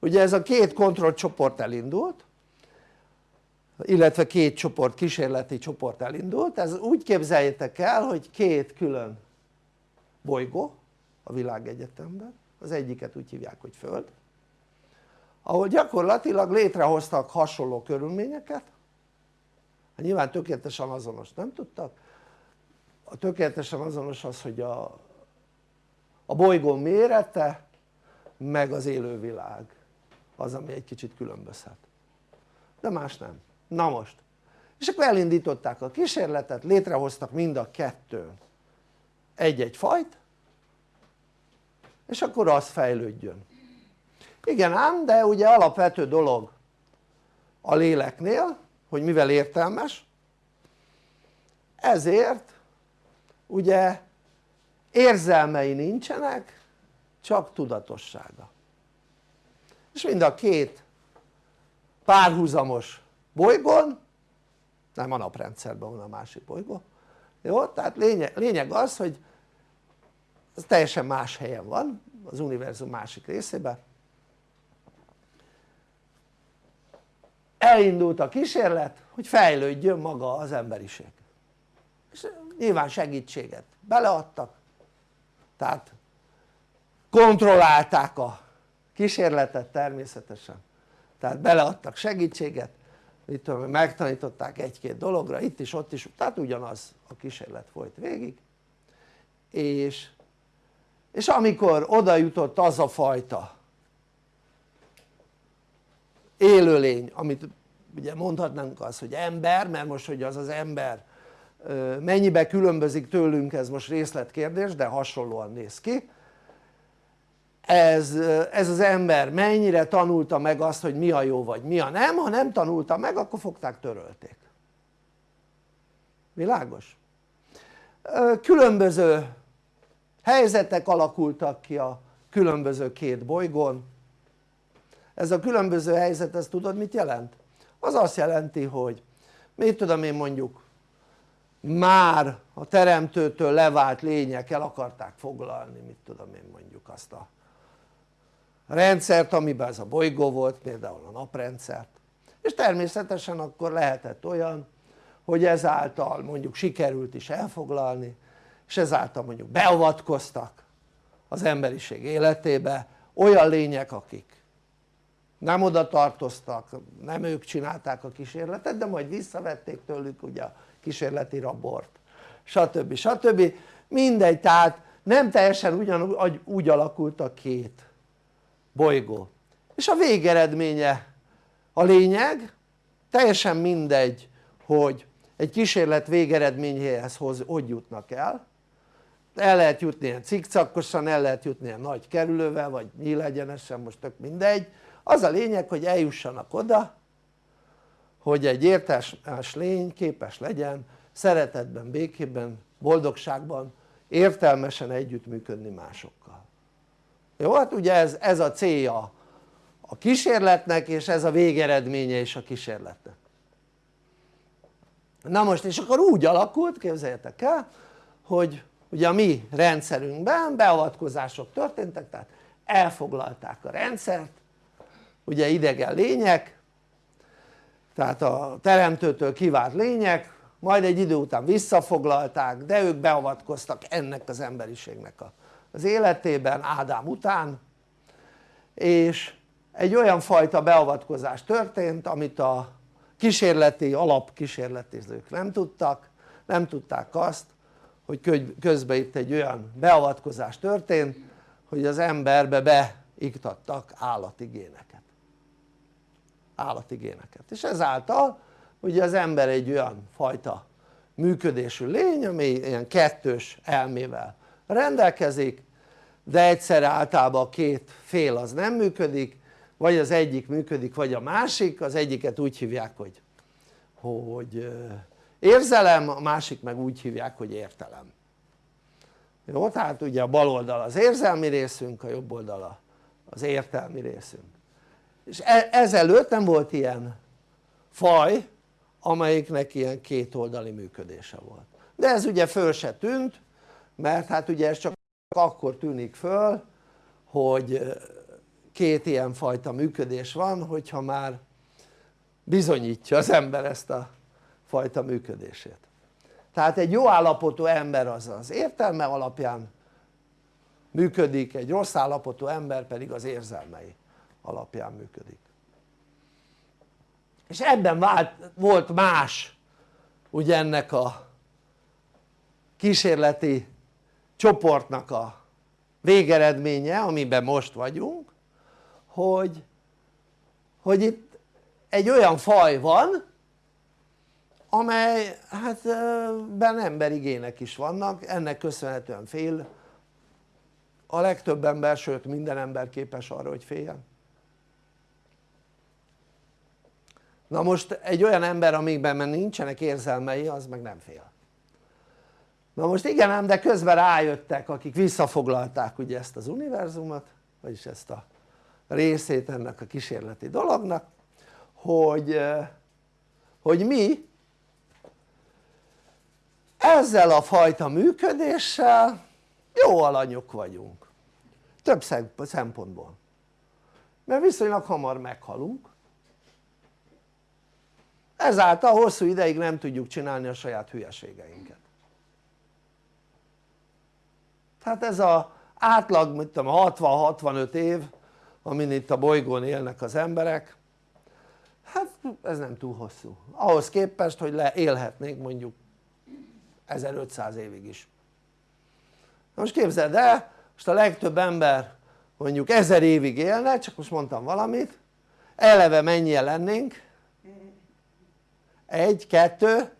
ugye ez a két kontrollcsoport elindult illetve két csoport, kísérleti csoport elindult, ez úgy képzeljétek el hogy két külön bolygó a világegyetemben, az egyiket úgy hívják hogy Föld. Ahol gyakorlatilag létrehoztak hasonló körülményeket. Hát nyilván tökéletesen azonos nem tudtak? A tökéletesen azonos az hogy a, a bolygó mérete meg az élővilág az ami egy kicsit különbözhet. De más nem, na most. És akkor elindították a kísérletet, létrehoztak mind a kettő egy-egy fajt és akkor az fejlődjön. Igen ám de ugye alapvető dolog a léleknél hogy mivel értelmes ezért ugye érzelmei nincsenek csak tudatossága. És mind a két párhuzamos bolygón nem a naprendszerben van a másik bolygó. Jó? tehát lényeg, lényeg az hogy ez teljesen más helyen van az univerzum másik részében elindult a kísérlet hogy fejlődjön maga az emberiség. És nyilván segítséget beleadtak tehát kontrollálták a kísérletet természetesen. Tehát beleadtak segítséget tudom, megtanították egy-két dologra itt is ott is. Tehát ugyanaz a kísérlet folyt végig. És, és amikor oda jutott az a fajta élőlény amit ugye mondhatnánk azt hogy ember mert most hogy az az ember mennyibe különbözik tőlünk ez most részletkérdés de hasonlóan néz ki ez, ez az ember mennyire tanulta meg azt hogy mi a jó vagy mi a nem, ha nem tanulta meg akkor fogták törölték világos? különböző helyzetek alakultak ki a különböző két bolygón ez a különböző helyzet ez tudod mit jelent? az azt jelenti hogy mit tudom én mondjuk már a teremtőtől levált lények el akarták foglalni mit tudom én mondjuk azt a rendszert amiben ez a bolygó volt például a naprendszert és természetesen akkor lehetett olyan hogy ezáltal mondjuk sikerült is elfoglalni és ezáltal mondjuk beavatkoztak az emberiség életébe olyan lények akik nem oda tartoztak, nem ők csinálták a kísérletet de majd visszavették tőlük ugye a kísérleti rabort stb. stb. mindegy tehát nem teljesen ugyanúgy úgy alakult a két bolygó. És a végeredménye a lényeg? Teljesen mindegy hogy egy kísérlet végeredményéhez hogy jutnak el. El lehet jutni ilyen cikcakkosan, el lehet jutni ilyen nagy kerülővel vagy nyílegyenesen most tök mindegy. Az a lényeg hogy eljussanak oda hogy egy értelmes lény képes legyen szeretetben, békében, boldogságban értelmesen együttműködni másokkal jó? hát ugye ez, ez a célja a kísérletnek és ez a végeredménye is a kísérletnek na most és akkor úgy alakult képzeljétek el hogy ugye a mi rendszerünkben beavatkozások történtek tehát elfoglalták a rendszert ugye idegen lények tehát a teremtőtől kivált lények majd egy idő után visszafoglalták de ők beavatkoztak ennek az emberiségnek az életében Ádám után és egy olyan fajta beavatkozás történt amit a kísérleti alapkísérletezők nem tudtak nem tudták azt hogy közben itt egy olyan beavatkozás történt hogy az emberbe beiktattak állati géneket és ezáltal ugye az ember egy olyan fajta működésű lény ami ilyen kettős elmével rendelkezik de egyszerre általában a két fél az nem működik vagy az egyik működik vagy a másik az egyiket úgy hívják hogy, hogy érzelem a másik meg úgy hívják hogy értelem. Jó tehát ugye a bal oldal az érzelmi részünk a jobb oldal az értelmi részünk. És e, ezelőtt nem volt ilyen faj amelyiknek ilyen kétoldali működése volt. De ez ugye föl se tűnt mert hát ugye ez csak akkor tűnik föl hogy két ilyen fajta működés van hogyha már bizonyítja az ember ezt a fajta működését. Tehát egy jó állapotú ember az az értelme alapján működik, egy rossz állapotú ember pedig az érzelmei alapján működik. És ebben vált, volt más ugye ennek a kísérleti csoportnak a végeredménye amiben most vagyunk hogy, hogy itt egy olyan faj van amely hát ben emberi gének is vannak. Ennek köszönhetően fél a legtöbb ember sőt minden ember képes arra hogy féljen. Na most egy olyan ember amikben nincsenek érzelmei az meg nem fél na most igen ám de közben rájöttek akik visszafoglalták ugye ezt az univerzumot vagyis ezt a részét ennek a kísérleti dolognak hogy, hogy mi ezzel a fajta működéssel jó alanyok vagyunk. Több szempontból. Mert viszonylag hamar meghalunk. Ezáltal hosszú ideig nem tudjuk csinálni a saját hülyeségeinket tehát ez az átlag mit tudom 60-65 év amin itt a bolygón élnek az emberek. Hát ez nem túl hosszú. Ahhoz képest hogy le élhetnénk mondjuk 1500 évig is. Na most képzeld el most a legtöbb ember mondjuk 1000 évig élne csak most mondtam valamit eleve mennyien lennénk? egy, kettő.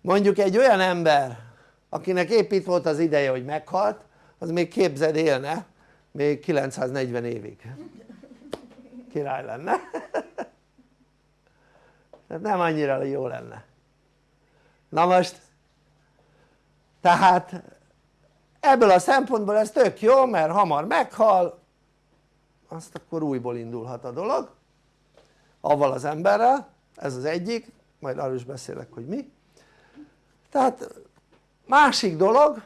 Mondjuk egy olyan ember akinek épp itt volt az ideje hogy meghalt az még képzeld élne még 940 évig. Király lenne. Tehát nem annyira jó lenne. Na most tehát ebből a szempontból ez tök jó mert hamar meghal azt akkor újból indulhat a dolog. Avval az emberrel ez az egyik majd arról is beszélek hogy mi. Tehát másik dolog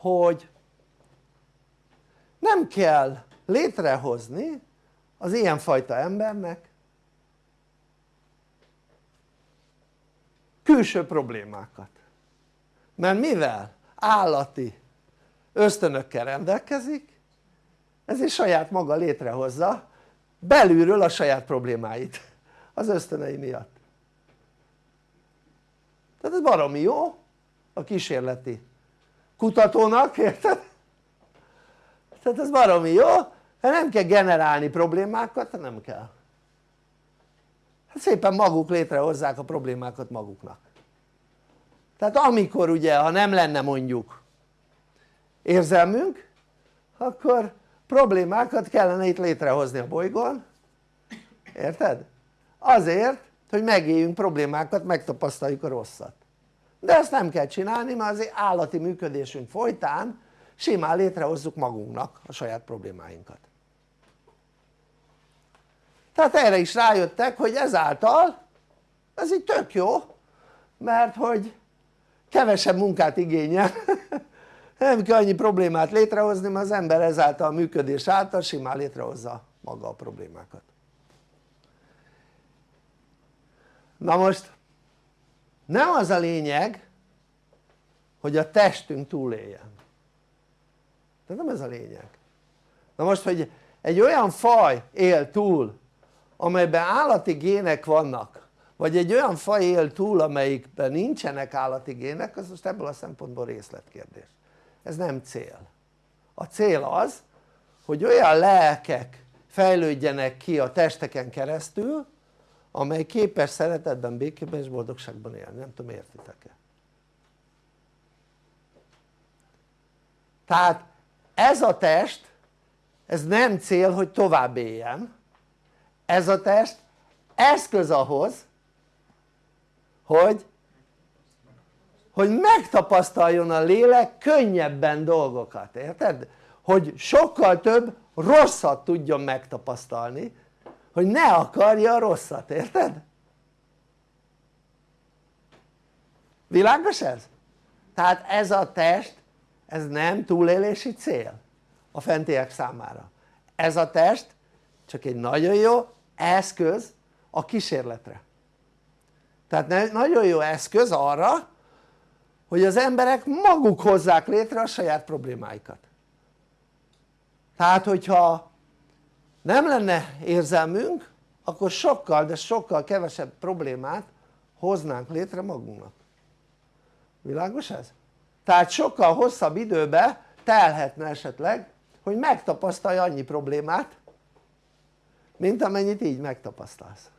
hogy nem kell létrehozni az ilyenfajta embernek külső problémákat. Mert mivel állati ösztönökkel rendelkezik ezért saját maga létrehozza belülről a saját problémáit az ösztönei miatt. Tehát ez baromi jó a kísérleti kutatónak, érted? tehát ez baromi jó, mert nem kell generálni problémákat, nem kell. Hát szépen maguk létrehozzák a problémákat maguknak. Tehát amikor ugye ha nem lenne mondjuk érzelmünk akkor problémákat kellene itt létrehozni a bolygón. Érted? azért hogy megéljünk problémákat megtapasztaljuk a rosszat de ezt nem kell csinálni mert az állati működésünk folytán simán létrehozzuk magunknak a saját problémáinkat. Tehát erre is rájöttek hogy ezáltal ez így tök jó mert hogy kevesebb munkát igényel. Nem kell annyi problémát létrehozni mert az ember ezáltal a működés által simán létrehozza maga a problémákat. Na most nem az a lényeg hogy a testünk túléljen. Tehát nem ez a lényeg. Na most hogy egy olyan faj él túl amelyben állati gének vannak vagy egy olyan faj él túl amelyikben nincsenek állati gének az most ebből a szempontból részletkérdés. Ez nem cél. A cél az hogy olyan lelkek fejlődjenek ki a testeken keresztül amely képes szeretetben, békében és boldogságban élni, nem tudom értitek-e? Tehát ez a test ez nem cél hogy tovább éljen ez a test eszköz ahhoz hogy hogy megtapasztaljon a lélek könnyebben dolgokat, érted? hogy sokkal több rosszat tudjon megtapasztalni hogy ne akarja a rosszat, érted? világos ez? tehát ez a test ez nem túlélési cél a fentiek számára ez a test csak egy nagyon jó eszköz a kísérletre tehát nagyon jó eszköz arra hogy az emberek maguk hozzák létre a saját problémáikat tehát hogyha nem lenne érzelmünk akkor sokkal de sokkal kevesebb problémát hoznánk létre magunknak világos ez? tehát sokkal hosszabb időbe telhetne esetleg hogy megtapasztalja annyi problémát mint amennyit így megtapasztalsz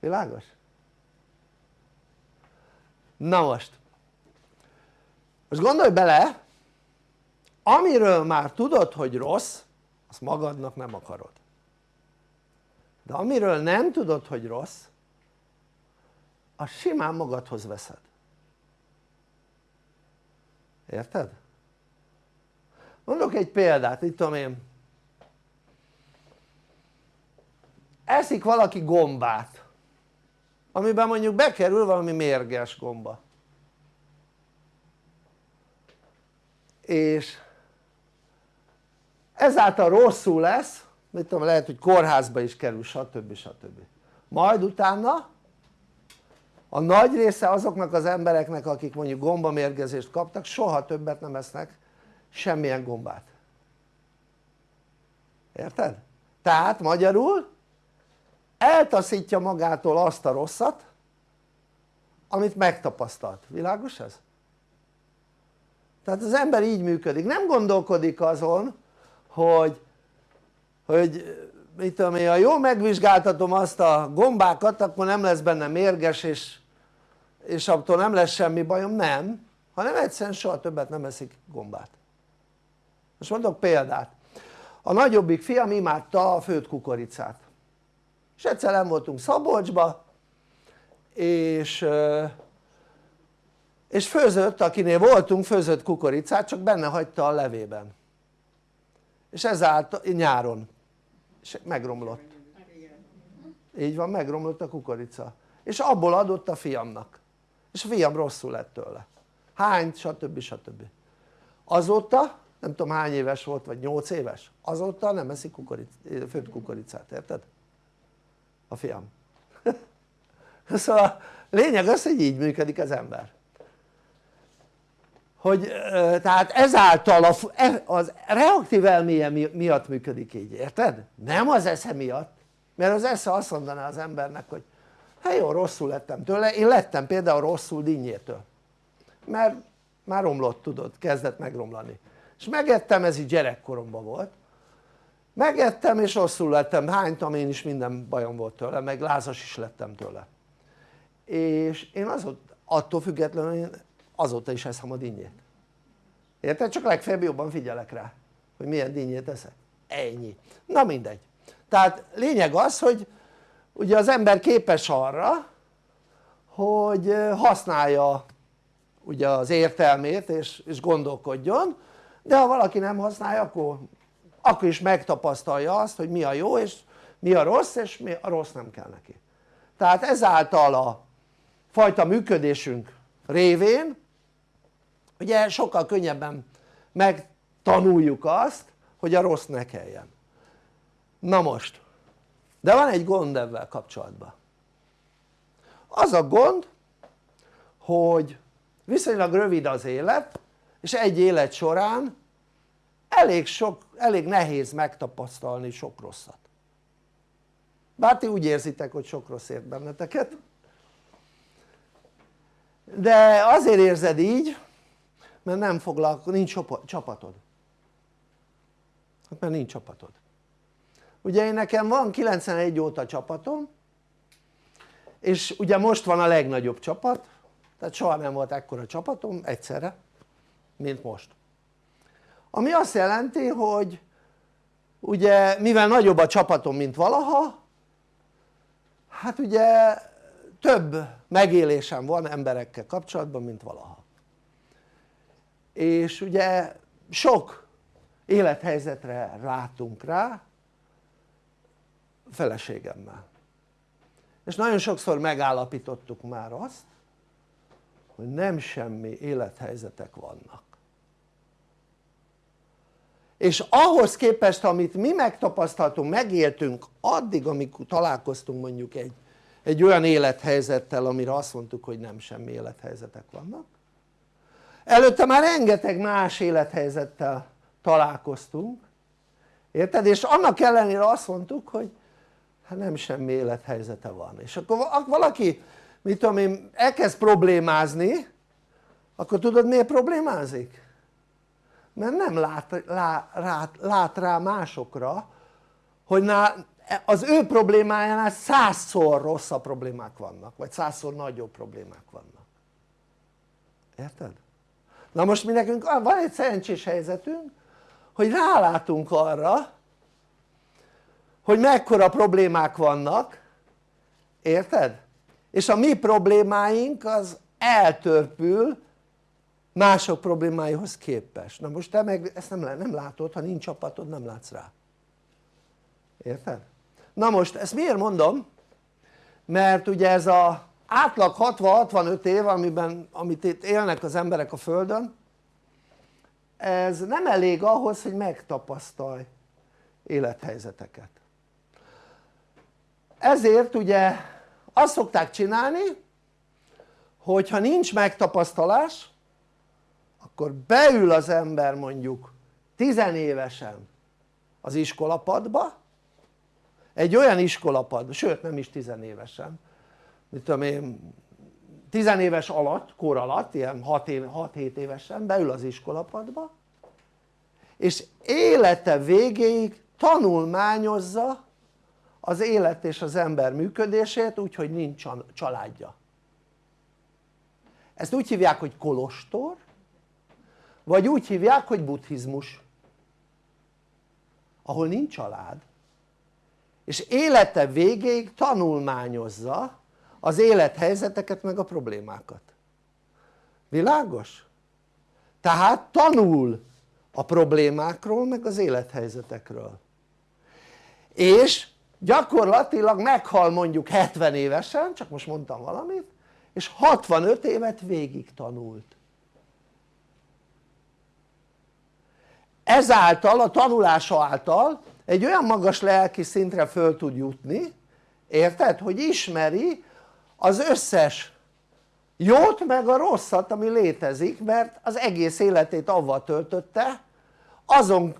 világos? na most most gondolj bele amiről már tudod hogy rossz azt magadnak nem akarod. De amiről nem tudod hogy rossz azt simán magadhoz veszed. Érted? mondok egy példát, itt tudom én. Eszik valaki gombát amiben mondjuk bekerül valami mérges gomba. És ezáltal rosszul lesz mit tudom lehet hogy kórházba is kerül stb. stb. majd utána a nagy része azoknak az embereknek akik mondjuk gombamérgezést kaptak soha többet nem esznek semmilyen gombát érted? tehát magyarul eltaszítja magától azt a rosszat amit megtapasztalt, világos ez? tehát az ember így működik, nem gondolkodik azon hogy, hogy mit tudom én, ha jól megvizsgáltatom azt a gombákat akkor nem lesz benne mérges és, és attól nem lesz semmi bajom, nem hanem egyszerűen soha többet nem eszik gombát. Most mondok példát. A nagyobbik fiam imádta a főtt kukoricát. És egyszer nem voltunk Szabolcsba és és főzött, akinél voltunk főzött kukoricát csak benne hagyta a levében és ezáltal nyáron. És megromlott. Így van megromlott a kukorica. És abból adott a fiamnak. És a fiam rosszul lett tőle. Hány stb. stb. azóta nem tudom hány éves volt vagy 8 éves? Azóta nem eszik kukoric, főtt kukoricát érted? a fiam. Szóval lényeg az hogy így működik az ember hogy tehát ezáltal a, e, az reaktív elméje miatt működik így, érted? nem az esze miatt mert az esze azt mondaná az embernek hogy hát jó rosszul lettem tőle, én lettem például rosszul dinnyétől. Mert már romlott tudod, kezdett megromlani. És megettem, ez így gyerekkoromban volt. Megettem és rosszul lettem, hánytam én is minden bajom volt tőle, meg lázas is lettem tőle. És én azóta, attól függetlenül azóta is eszem a dinnyét. Érted? csak legfeljebb jobban figyelek rá hogy milyen dinnyét eszek, ennyi, na mindegy. Tehát lényeg az hogy ugye az ember képes arra hogy használja ugye az értelmét és, és gondolkodjon de ha valaki nem használja akkor, akkor is megtapasztalja azt hogy mi a jó és mi a rossz és mi a rossz nem kell neki. Tehát ezáltal a fajta működésünk révén ugye sokkal könnyebben megtanuljuk azt hogy a rossz ne kelljen. Na most de van egy gond ebben kapcsolatban. Az a gond hogy viszonylag rövid az élet és egy élet során elég, sok, elég nehéz megtapasztalni sok rosszat. Bár ti úgy érzitek hogy sok rossz ért benneteket. De azért érzed így mert nem foglalkozol, nincs csapatod. Hát mert nincs csapatod. Ugye én nekem van 91 óta csapatom és ugye most van a legnagyobb csapat tehát soha nem volt ekkora csapatom egyszerre mint most. Ami azt jelenti hogy ugye mivel nagyobb a csapatom mint valaha hát ugye több megélésem van emberekkel kapcsolatban mint valaha és ugye sok élethelyzetre látunk rá feleségemmel. És nagyon sokszor megállapítottuk már azt hogy nem semmi élethelyzetek vannak. És ahhoz képest amit mi megtapasztaltunk, megéltünk addig amíg találkoztunk mondjuk egy, egy olyan élethelyzettel amire azt mondtuk hogy nem semmi élethelyzetek vannak előtte már rengeteg más élethelyzettel találkoztunk érted? és annak ellenére azt mondtuk hogy hát nem semmi élethelyzete van és akkor valaki mit tudom én elkezd problémázni akkor tudod miért problémázik? mert nem lát, lá, rá, lát rá másokra hogy az ő problémájánál százszor rosszabb problémák vannak vagy százszor nagyobb problémák vannak érted? Na most mi nekünk van egy szerencsés helyzetünk hogy rálátunk arra hogy mekkora problémák vannak érted? és a mi problémáink az eltörpül mások problémáihoz képest na most te meg ezt nem, nem látod ha nincs csapatod nem látsz rá érted? na most ezt miért mondom? mert ugye ez a átlag 60-65 év amiben, amit itt élnek az emberek a földön ez nem elég ahhoz hogy megtapasztalj élethelyzeteket. Ezért ugye azt szokták csinálni hogyha nincs megtapasztalás akkor beül az ember mondjuk tizenévesen az iskolapadba egy olyan iskolapadba, sőt nem is tizenévesen mit tudom én tizenéves alatt, kor alatt, ilyen 6-7 évesen beül az iskolapadba és élete végéig tanulmányozza az élet és az ember működését úgyhogy nincs családja. Ezt úgy hívják hogy kolostor vagy úgy hívják hogy buddhizmus ahol nincs család. És élete végéig tanulmányozza az élethelyzeteket meg a problémákat világos? tehát tanul a problémákról meg az élethelyzetekről és gyakorlatilag meghal mondjuk 70 évesen, csak most mondtam valamit és 65 évet végig tanult ezáltal a tanulása által egy olyan magas lelki szintre föl tud jutni érted? hogy ismeri az összes jót meg a rosszat ami létezik mert az egész életét avval töltötte. Azon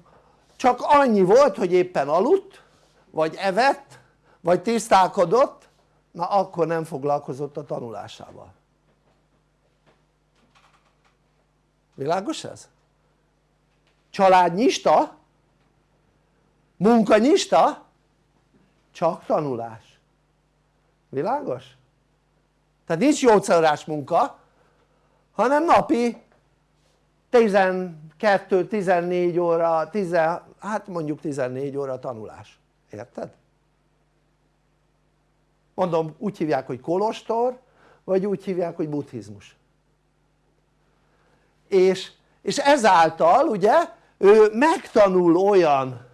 csak annyi volt hogy éppen aludt vagy evett vagy tisztálkodott na akkor nem foglalkozott a tanulásával. Világos ez? családnyista munkanyista csak tanulás. Világos? Tehát nincs 8 órás munka hanem napi 12-14 óra 10, hát mondjuk 14 óra tanulás érted? mondom úgy hívják hogy kolostor vagy úgy hívják hogy buddhizmus és, és ezáltal ugye ő megtanul olyan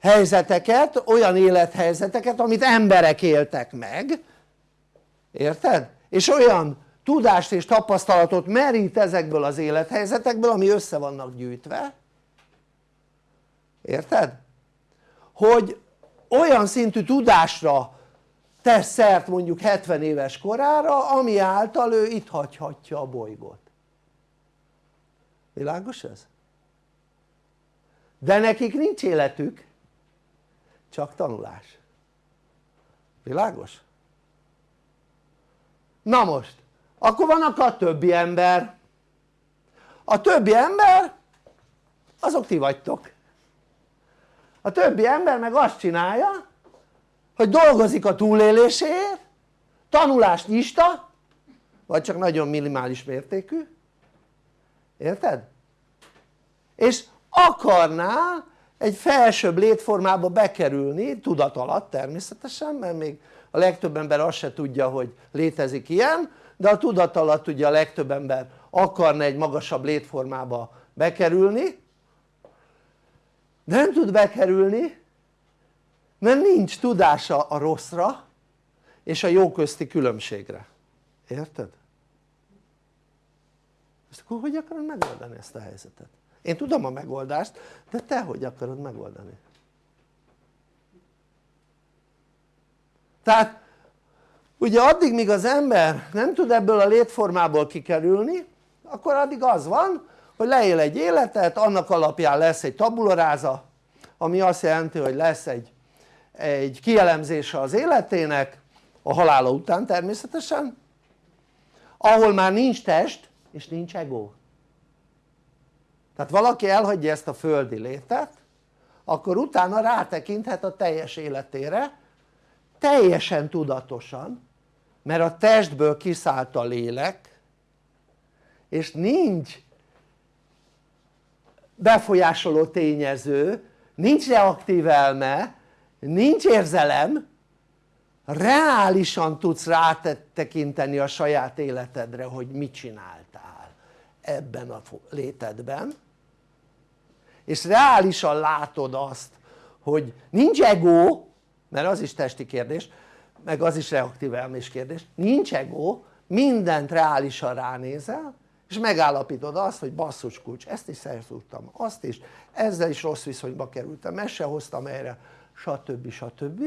helyzeteket, olyan élethelyzeteket amit emberek éltek meg érted? és olyan tudást és tapasztalatot merít ezekből az élethelyzetekből ami össze vannak gyűjtve érted? hogy olyan szintű tudásra tesz szert mondjuk 70 éves korára ami által ő itt hagyhatja a bolygót világos ez? de nekik nincs életük csak tanulás világos? Na most akkor vannak a többi ember. A többi ember azok ti vagytok. A többi ember meg azt csinálja hogy dolgozik a túléléséért tanulást nyista vagy csak nagyon minimális mértékű. Érted? és akarná egy felsőbb létformába bekerülni tudat alatt természetesen mert még a legtöbb ember azt se tudja hogy létezik ilyen de a tudat alatt ugye a legtöbb ember akarna egy magasabb létformába bekerülni de nem tud bekerülni mert nincs tudása a rosszra és a jó közti különbségre, érted? ezt akkor hogy akarod megoldani ezt a helyzetet? én tudom a megoldást de te hogy akarod megoldani? Tehát ugye addig míg az ember nem tud ebből a létformából kikerülni akkor addig az van hogy leél egy életet annak alapján lesz egy tabularáza ami azt jelenti hogy lesz egy, egy kielemzése az életének a halála után természetesen ahol már nincs test és nincs ego. Tehát valaki elhagyja ezt a földi létet akkor utána rátekinthet a teljes életére teljesen tudatosan mert a testből kiszállt a lélek és nincs befolyásoló tényező, nincs reaktív elme, nincs érzelem, reálisan tudsz rátekinteni a saját életedre hogy mit csináltál ebben a létedben. És reálisan látod azt hogy nincs ego mert az is testi kérdés meg az is reaktív elmés kérdés nincs ego mindent reálisan ránézel és megállapítod azt hogy basszus kulcs ezt is szerződtem azt is ezzel is rossz viszonyba kerültem ezt se hoztam erre stb. stb.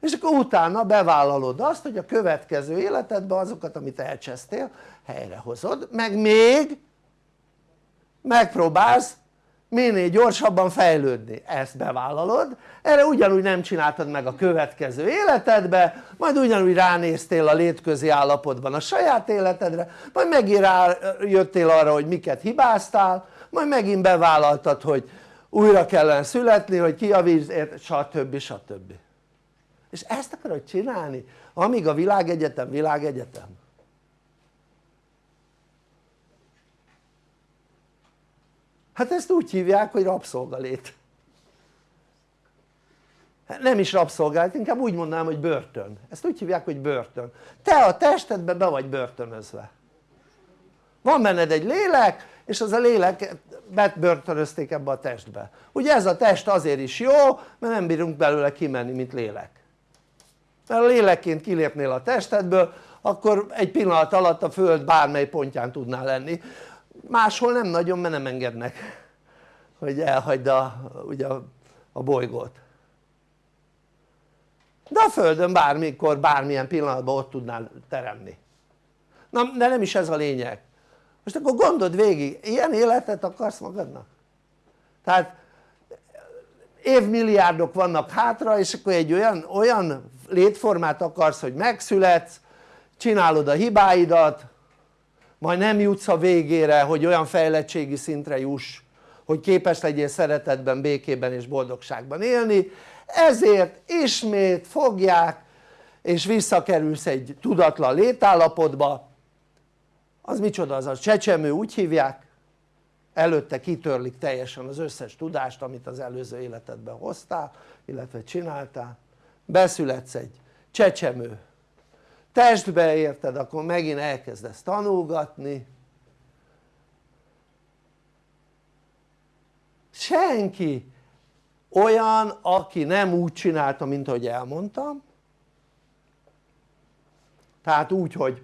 és akkor utána bevállalod azt hogy a következő életedben azokat amit elcsesztél helyrehozod meg még megpróbálsz minél gyorsabban fejlődni, ezt bevállalod, erre ugyanúgy nem csináltad meg a következő életedbe, majd ugyanúgy ránéztél a létközi állapotban a saját életedre, majd megint rájöttél arra hogy miket hibáztál, majd megint bevállaltad hogy újra kellene születni, hogy kiavítsd, stb. stb. és ezt akarod csinálni amíg a világegyetem világegyetem hát ezt úgy hívják hogy rabszolgalét. Nem is rabszolgálat, inkább úgy mondanám hogy börtön, ezt úgy hívják hogy börtön. Te a testedbe be vagy börtönözve. Van benned egy lélek és az a lélek bebörtönözték ebbe a testbe. Ugye ez a test azért is jó mert nem bírunk belőle kimenni mint lélek. Mert a lélekként kilépnél a testedből akkor egy pillanat alatt a föld bármely pontján tudnál lenni máshol nem nagyon mert nem engednek hogy elhagyd a, ugye a, a bolygót. De a földön bármikor bármilyen pillanatban ott tudnál teremni. Na de nem is ez a lényeg. Most akkor gondold végig ilyen életet akarsz magadnak? tehát évmilliárdok vannak hátra és akkor egy olyan, olyan létformát akarsz hogy megszületsz csinálod a hibáidat majd nem jutsz a végére hogy olyan fejlettségi szintre juss hogy képes legyél szeretetben, békében és boldogságban élni. Ezért ismét fogják és visszakerülsz egy tudatlan létállapotba. Az micsoda? Az a csecsemő úgy hívják? Előtte kitörlik teljesen az összes tudást amit az előző életedben hoztál illetve csináltál. Beszületsz egy csecsemő testbe érted? Akkor megint elkezdesz tanulgatni. Senki olyan aki nem úgy csinálta mint ahogy elmondtam. Tehát úgy hogy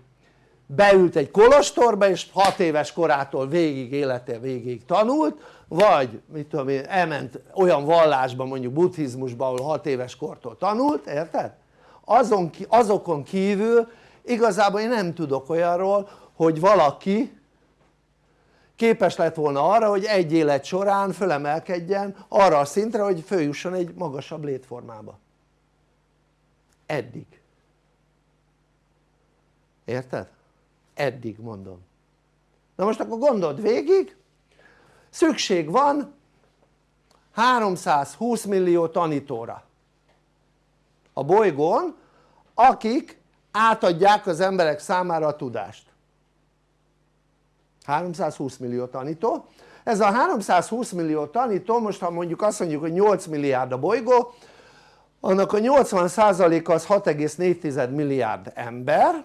beült egy kolostorba és 6 éves korától végig élete végig tanult vagy mit tudom én elment olyan vallásba mondjuk buddhizmusba ahol 6 éves kortól tanult érted? Azon, azokon kívül igazából én nem tudok olyanról hogy valaki képes lett volna arra hogy egy élet során fölemelkedjen arra a szintre hogy följusson egy magasabb létformába. Eddig. Érted? eddig mondom. Na most akkor gondold végig. Szükség van 320 millió tanítóra a bolygón akik átadják az emberek számára a tudást. 320 millió tanító. Ez a 320 millió tanító most ha mondjuk azt mondjuk hogy 8 milliárd a bolygó annak a 80% az 6,4 milliárd ember.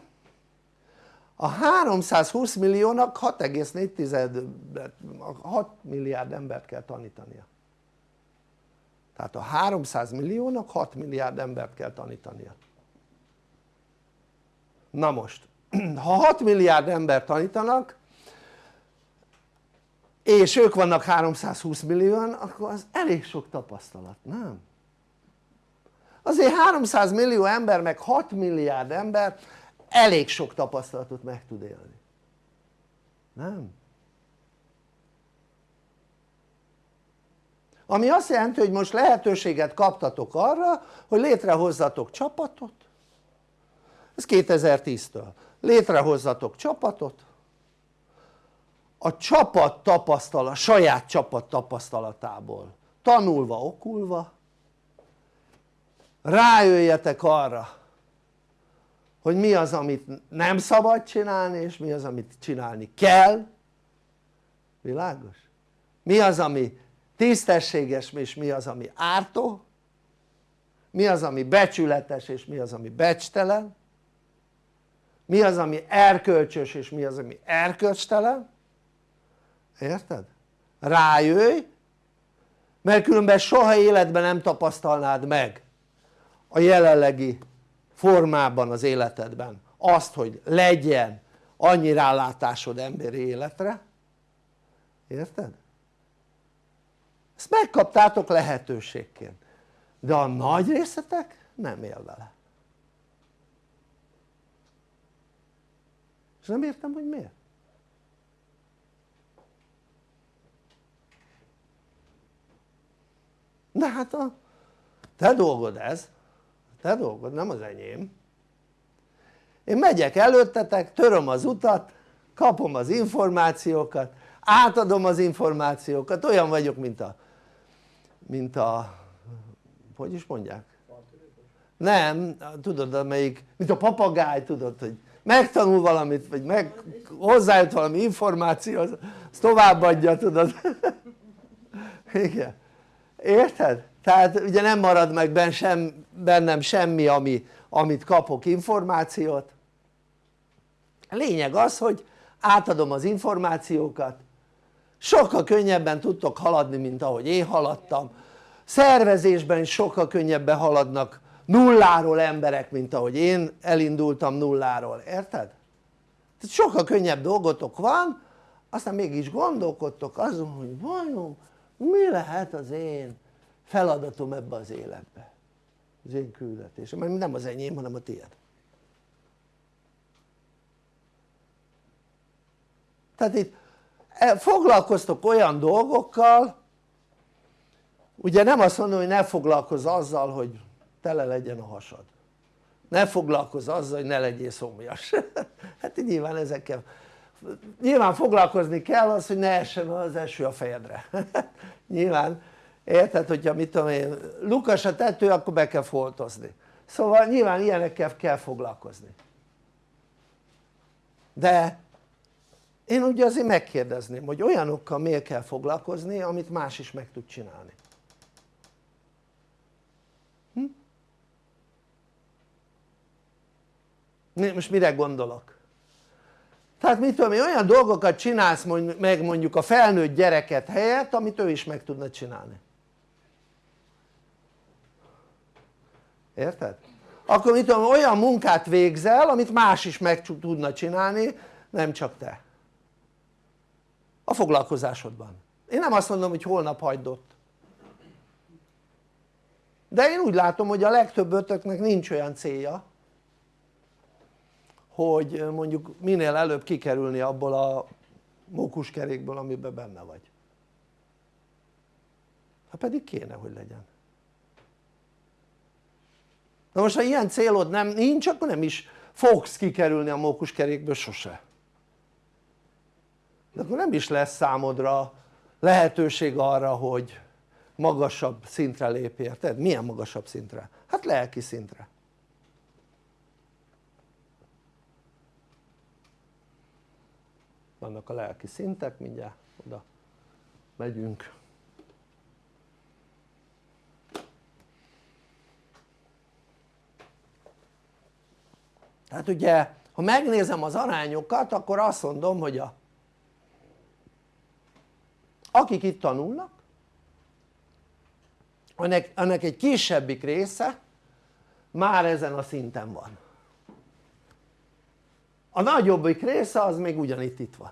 A 320 milliónak 6,4 6 milliárd embert kell tanítania tehát a 300 milliónak 6 milliárd embert kell tanítania na most ha 6 milliárd embert tanítanak és ők vannak 320 millióan akkor az elég sok tapasztalat, nem? azért 300 millió ember meg 6 milliárd ember elég sok tapasztalatot meg tud élni nem? Ami azt jelenti hogy most lehetőséget kaptatok arra hogy létrehozzatok csapatot. Ez 2010-től létrehozzatok csapatot. A csapat tapasztalat, saját csapat tapasztalatából tanulva, okulva rájöjjetek arra hogy mi az amit nem szabad csinálni és mi az amit csinálni kell. Világos? mi az ami tisztességes és mi az ami ártó mi az ami becsületes és mi az ami becstelen mi az ami erkölcsös és mi az ami erkölcstelen érted? rájöjj mert különben soha életben nem tapasztalnád meg a jelenlegi formában az életedben azt hogy legyen annyi rálátásod emberi életre érted? Ezt megkaptátok lehetőségként. De a nagy részletek nem él vele. És nem értem hogy miért. De hát a te dolgod ez. Te dolgod nem az enyém. Én megyek előttetek, töröm az utat, kapom az információkat, átadom az információkat, olyan vagyok mint a mint a hogy is mondják? nem, tudod amelyik, mint a papagáj tudod hogy megtanul valamit vagy meg hozzájött valami információ az, az továbbadja tudod igen érted? tehát ugye nem marad meg benn sem, bennem semmi ami, amit kapok információt lényeg az hogy átadom az információkat sokkal könnyebben tudtok haladni mint ahogy én haladtam. Szervezésben sokkal könnyebben haladnak nulláról emberek mint ahogy én elindultam nulláról, érted? tehát sokkal könnyebb dolgotok van aztán mégis gondolkodtok azon hogy vajon mi lehet az én feladatom ebbe az életbe? Az én küldetésem, mert nem az enyém hanem a tiéd. Tehát itt foglalkoztok olyan dolgokkal ugye nem azt mondom hogy ne foglalkozz azzal hogy tele legyen a hasad. Ne foglalkozz azzal hogy ne legyél szomjas. Hát nyilván ezekkel nyilván foglalkozni kell az hogy ne essen az eső a fejedre. Nyilván. Érted hogyha mit tudom én lukas a tető akkor be kell foltozni. Szóval nyilván ilyenekkel kell foglalkozni. De én ugye azért megkérdezném hogy olyanokkal miért kell foglalkozni amit más is meg tud csinálni hm? most mire gondolok? tehát mit tudom olyan dolgokat csinálsz meg mondjuk a felnőtt gyereket helyett amit ő is meg tudna csinálni érted? akkor mit tudom olyan munkát végzel amit más is meg tudna csinálni nem csak te a foglalkozásodban. Én nem azt mondom hogy holnap hagyd ott. De én úgy látom hogy a legtöbb ötöknek nincs olyan célja hogy mondjuk minél előbb kikerülni abból a mókuskerékből amiben benne vagy. Ha pedig kéne hogy legyen. Na most ha ilyen célod nem nincs akkor nem is fogsz kikerülni a mókuskerékből sose de akkor nem is lesz számodra lehetőség arra hogy magasabb szintre lépj, érted? milyen magasabb szintre? hát lelki szintre vannak a lelki szintek, mindjárt oda megyünk tehát ugye ha megnézem az arányokat akkor azt mondom hogy a akik itt tanulnak ennek, ennek egy kisebbik része már ezen a szinten van. A nagyobbik része az még ugyanitt itt van.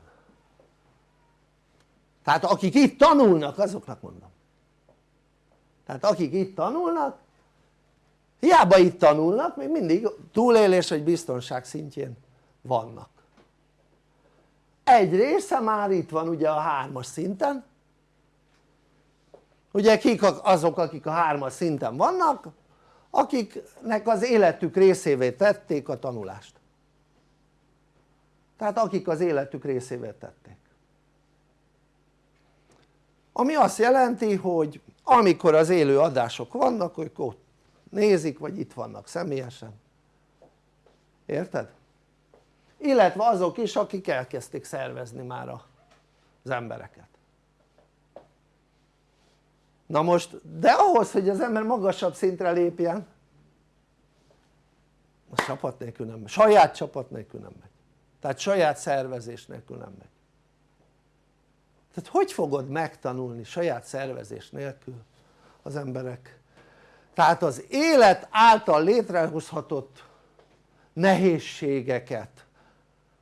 Tehát akik itt tanulnak azoknak mondom. Tehát akik itt tanulnak hiába itt tanulnak még mindig túlélés vagy biztonság szintjén vannak. Egy része már itt van ugye a hármas szinten ugye kik azok akik a hármas szinten vannak akiknek az életük részévé tették a tanulást. Tehát akik az életük részévé tették. Ami azt jelenti hogy amikor az élő adások vannak ők ott nézik vagy itt vannak személyesen. Érted? illetve azok is akik elkezdték szervezni már az embereket na most de ahhoz hogy az ember magasabb szintre lépjen az csapat nélkül nem megy, saját csapat nélkül nem megy. Tehát saját szervezés nélkül nem megy. Tehát hogy fogod megtanulni saját szervezés nélkül az emberek? Tehát az élet által létrehozhatott nehézségeket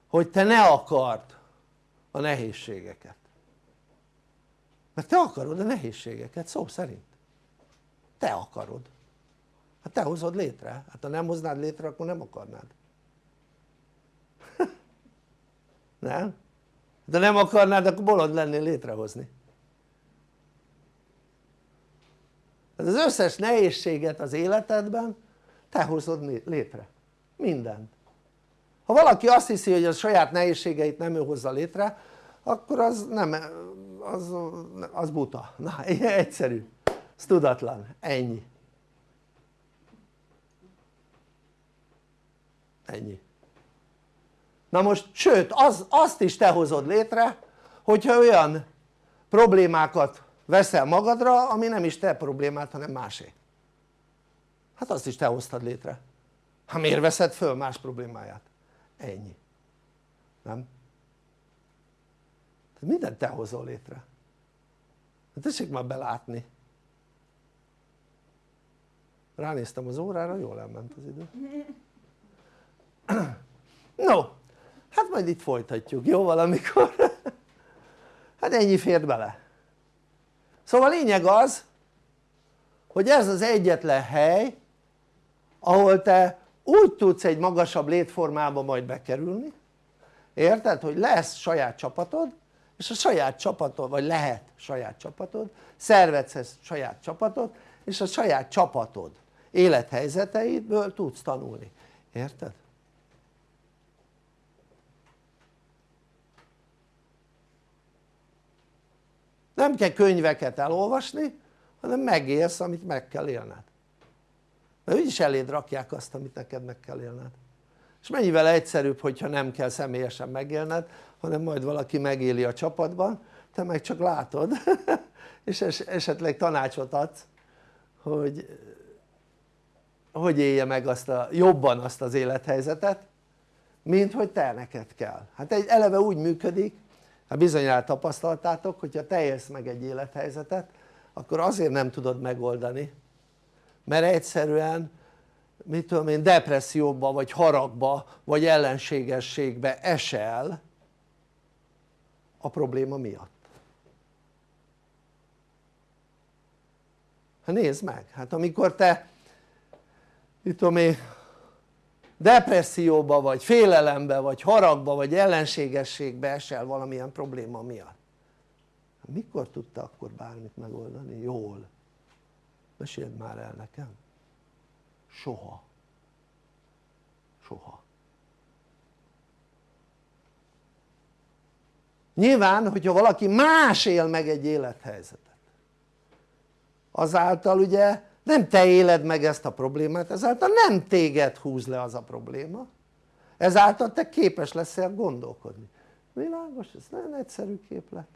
hogy te ne akard a nehézségeket mert te akarod a nehézségeket szó szerint. Te akarod. Hát te hozod létre, hát ha nem hoznád létre akkor nem akarnád. Nem? de nem akarnád akkor bolond lennél létrehozni. Az összes nehézséget az életedben te hozod létre, mindent. Ha valaki azt hiszi hogy a saját nehézségeit nem ő hozza létre akkor az nem, az, az buta, na egyszerű, ez tudatlan, ennyi. Ennyi. Na most sőt az, azt is te hozod létre hogyha olyan problémákat veszel magadra ami nem is te problémát hanem másé. Hát azt is te hoztad létre. Ha miért veszed föl más problémáját? ennyi. Nem? Tehát mindent te hozol létre hát tessék már belátni ránéztem az órára, jól elment az idő no, hát majd itt folytatjuk, jó valamikor? hát ennyi fért bele szóval a lényeg az hogy ez az egyetlen hely ahol te úgy tudsz egy magasabb létformába majd bekerülni érted? hogy lesz saját csapatod és a saját csapatod, vagy lehet saját csapatod, szervetsz saját csapatod és a saját csapatod élethelyzeteidből tudsz tanulni, érted? nem kell könyveket elolvasni hanem megélsz amit meg kell élned. Mert úgyis eléd rakják azt amit neked meg kell élned. És mennyivel egyszerűbb hogyha nem kell személyesen megélned hanem majd valaki megéli a csapatban te meg csak látod. És esetleg tanácsot adsz hogy hogy élje meg azt a, jobban azt az élethelyzetet mint hogy te neked kell. Hát egy eleve úgy működik hát bizonyára tapasztaltátok hogyha te élsz meg egy élethelyzetet akkor azért nem tudod megoldani mert egyszerűen mit tudom én depresszióba vagy haragba vagy ellenségességbe esel a probléma miatt. Hát nézd meg, hát amikor te mit tudom én depresszióba vagy félelembe vagy haragba vagy ellenségességbe esel valamilyen probléma miatt. Mikor tudta akkor bármit megoldani? jól. Meséld már el nekem. Soha. Soha nyilván hogyha valaki más él meg egy élethelyzetet azáltal ugye nem te éled meg ezt a problémát ezáltal nem téged húz le az a probléma ezáltal te képes leszel gondolkodni. Világos? ez nagyon egyszerű képlet.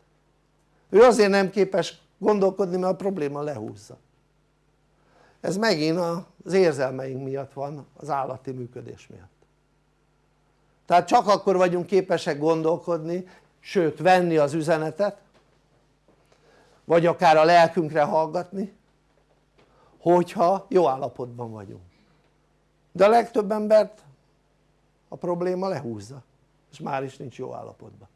Ő azért nem képes gondolkodni mert a probléma lehúzza. Ez megint az érzelmeink miatt van az állati működés miatt. Tehát csak akkor vagyunk képesek gondolkodni sőt venni az üzenetet vagy akár a lelkünkre hallgatni hogyha jó állapotban vagyunk. De a legtöbb embert a probléma lehúzza és már is nincs jó állapotban.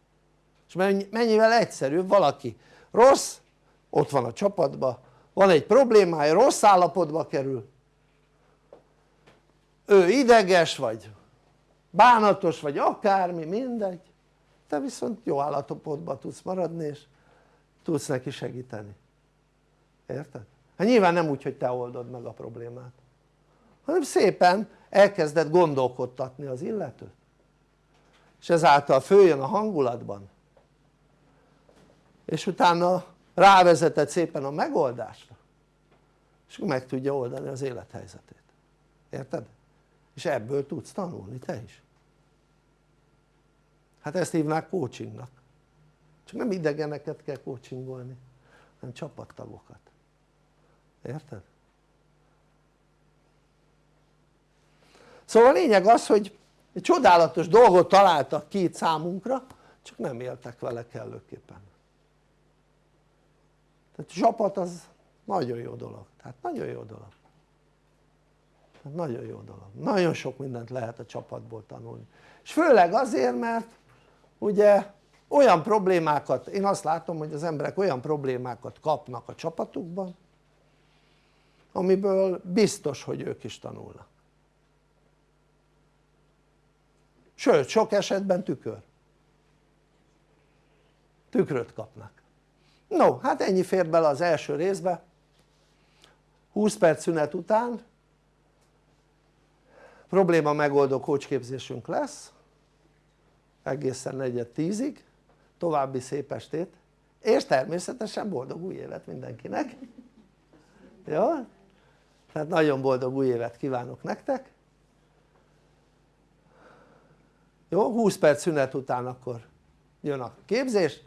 És mennyivel egyszerűbb valaki rossz ott van a csapatban van egy problémája rossz állapotba kerül. Ő ideges vagy bánatos vagy akármi mindegy te viszont jó állapotban tudsz maradni és tudsz neki segíteni. Érted? hát nyilván nem úgy hogy te oldod meg a problémát hanem szépen elkezded gondolkodtatni az illetőt. És ezáltal följön a hangulatban. És utána rávezeted szépen a megoldásra. És meg tudja oldani az élethelyzetét. Érted? és ebből tudsz tanulni te is hát ezt hívnák coachingnak. Csak nem idegeneket kell coachingolni hanem csapattagokat. Érted? szóval a lényeg az hogy egy csodálatos dolgot találtak itt számunkra csak nem éltek vele kellőképpen. Tehát a csapat az nagyon jó dolog, tehát nagyon jó dolog. Tehát nagyon jó dolog, nagyon sok mindent lehet a csapatból tanulni. És főleg azért mert ugye olyan problémákat, én azt látom hogy az emberek olyan problémákat kapnak a csapatukban amiből biztos hogy ők is tanulnak. Sőt sok esetben tükör. Tükröt kapnak. No hát ennyi fér bele az első részbe. 20 perc szünet után probléma megoldó kócsképzésünk lesz egészen negyed tízig további szép estét és természetesen boldog új évet mindenkinek. Jó? tehát nagyon boldog új évet kívánok nektek. Jó? 20 perc szünet után akkor jön a képzés.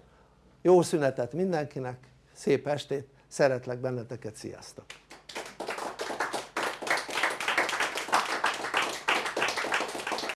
Jó szünetet mindenkinek. Szép estét. Szeretlek benneteket. Sziasztok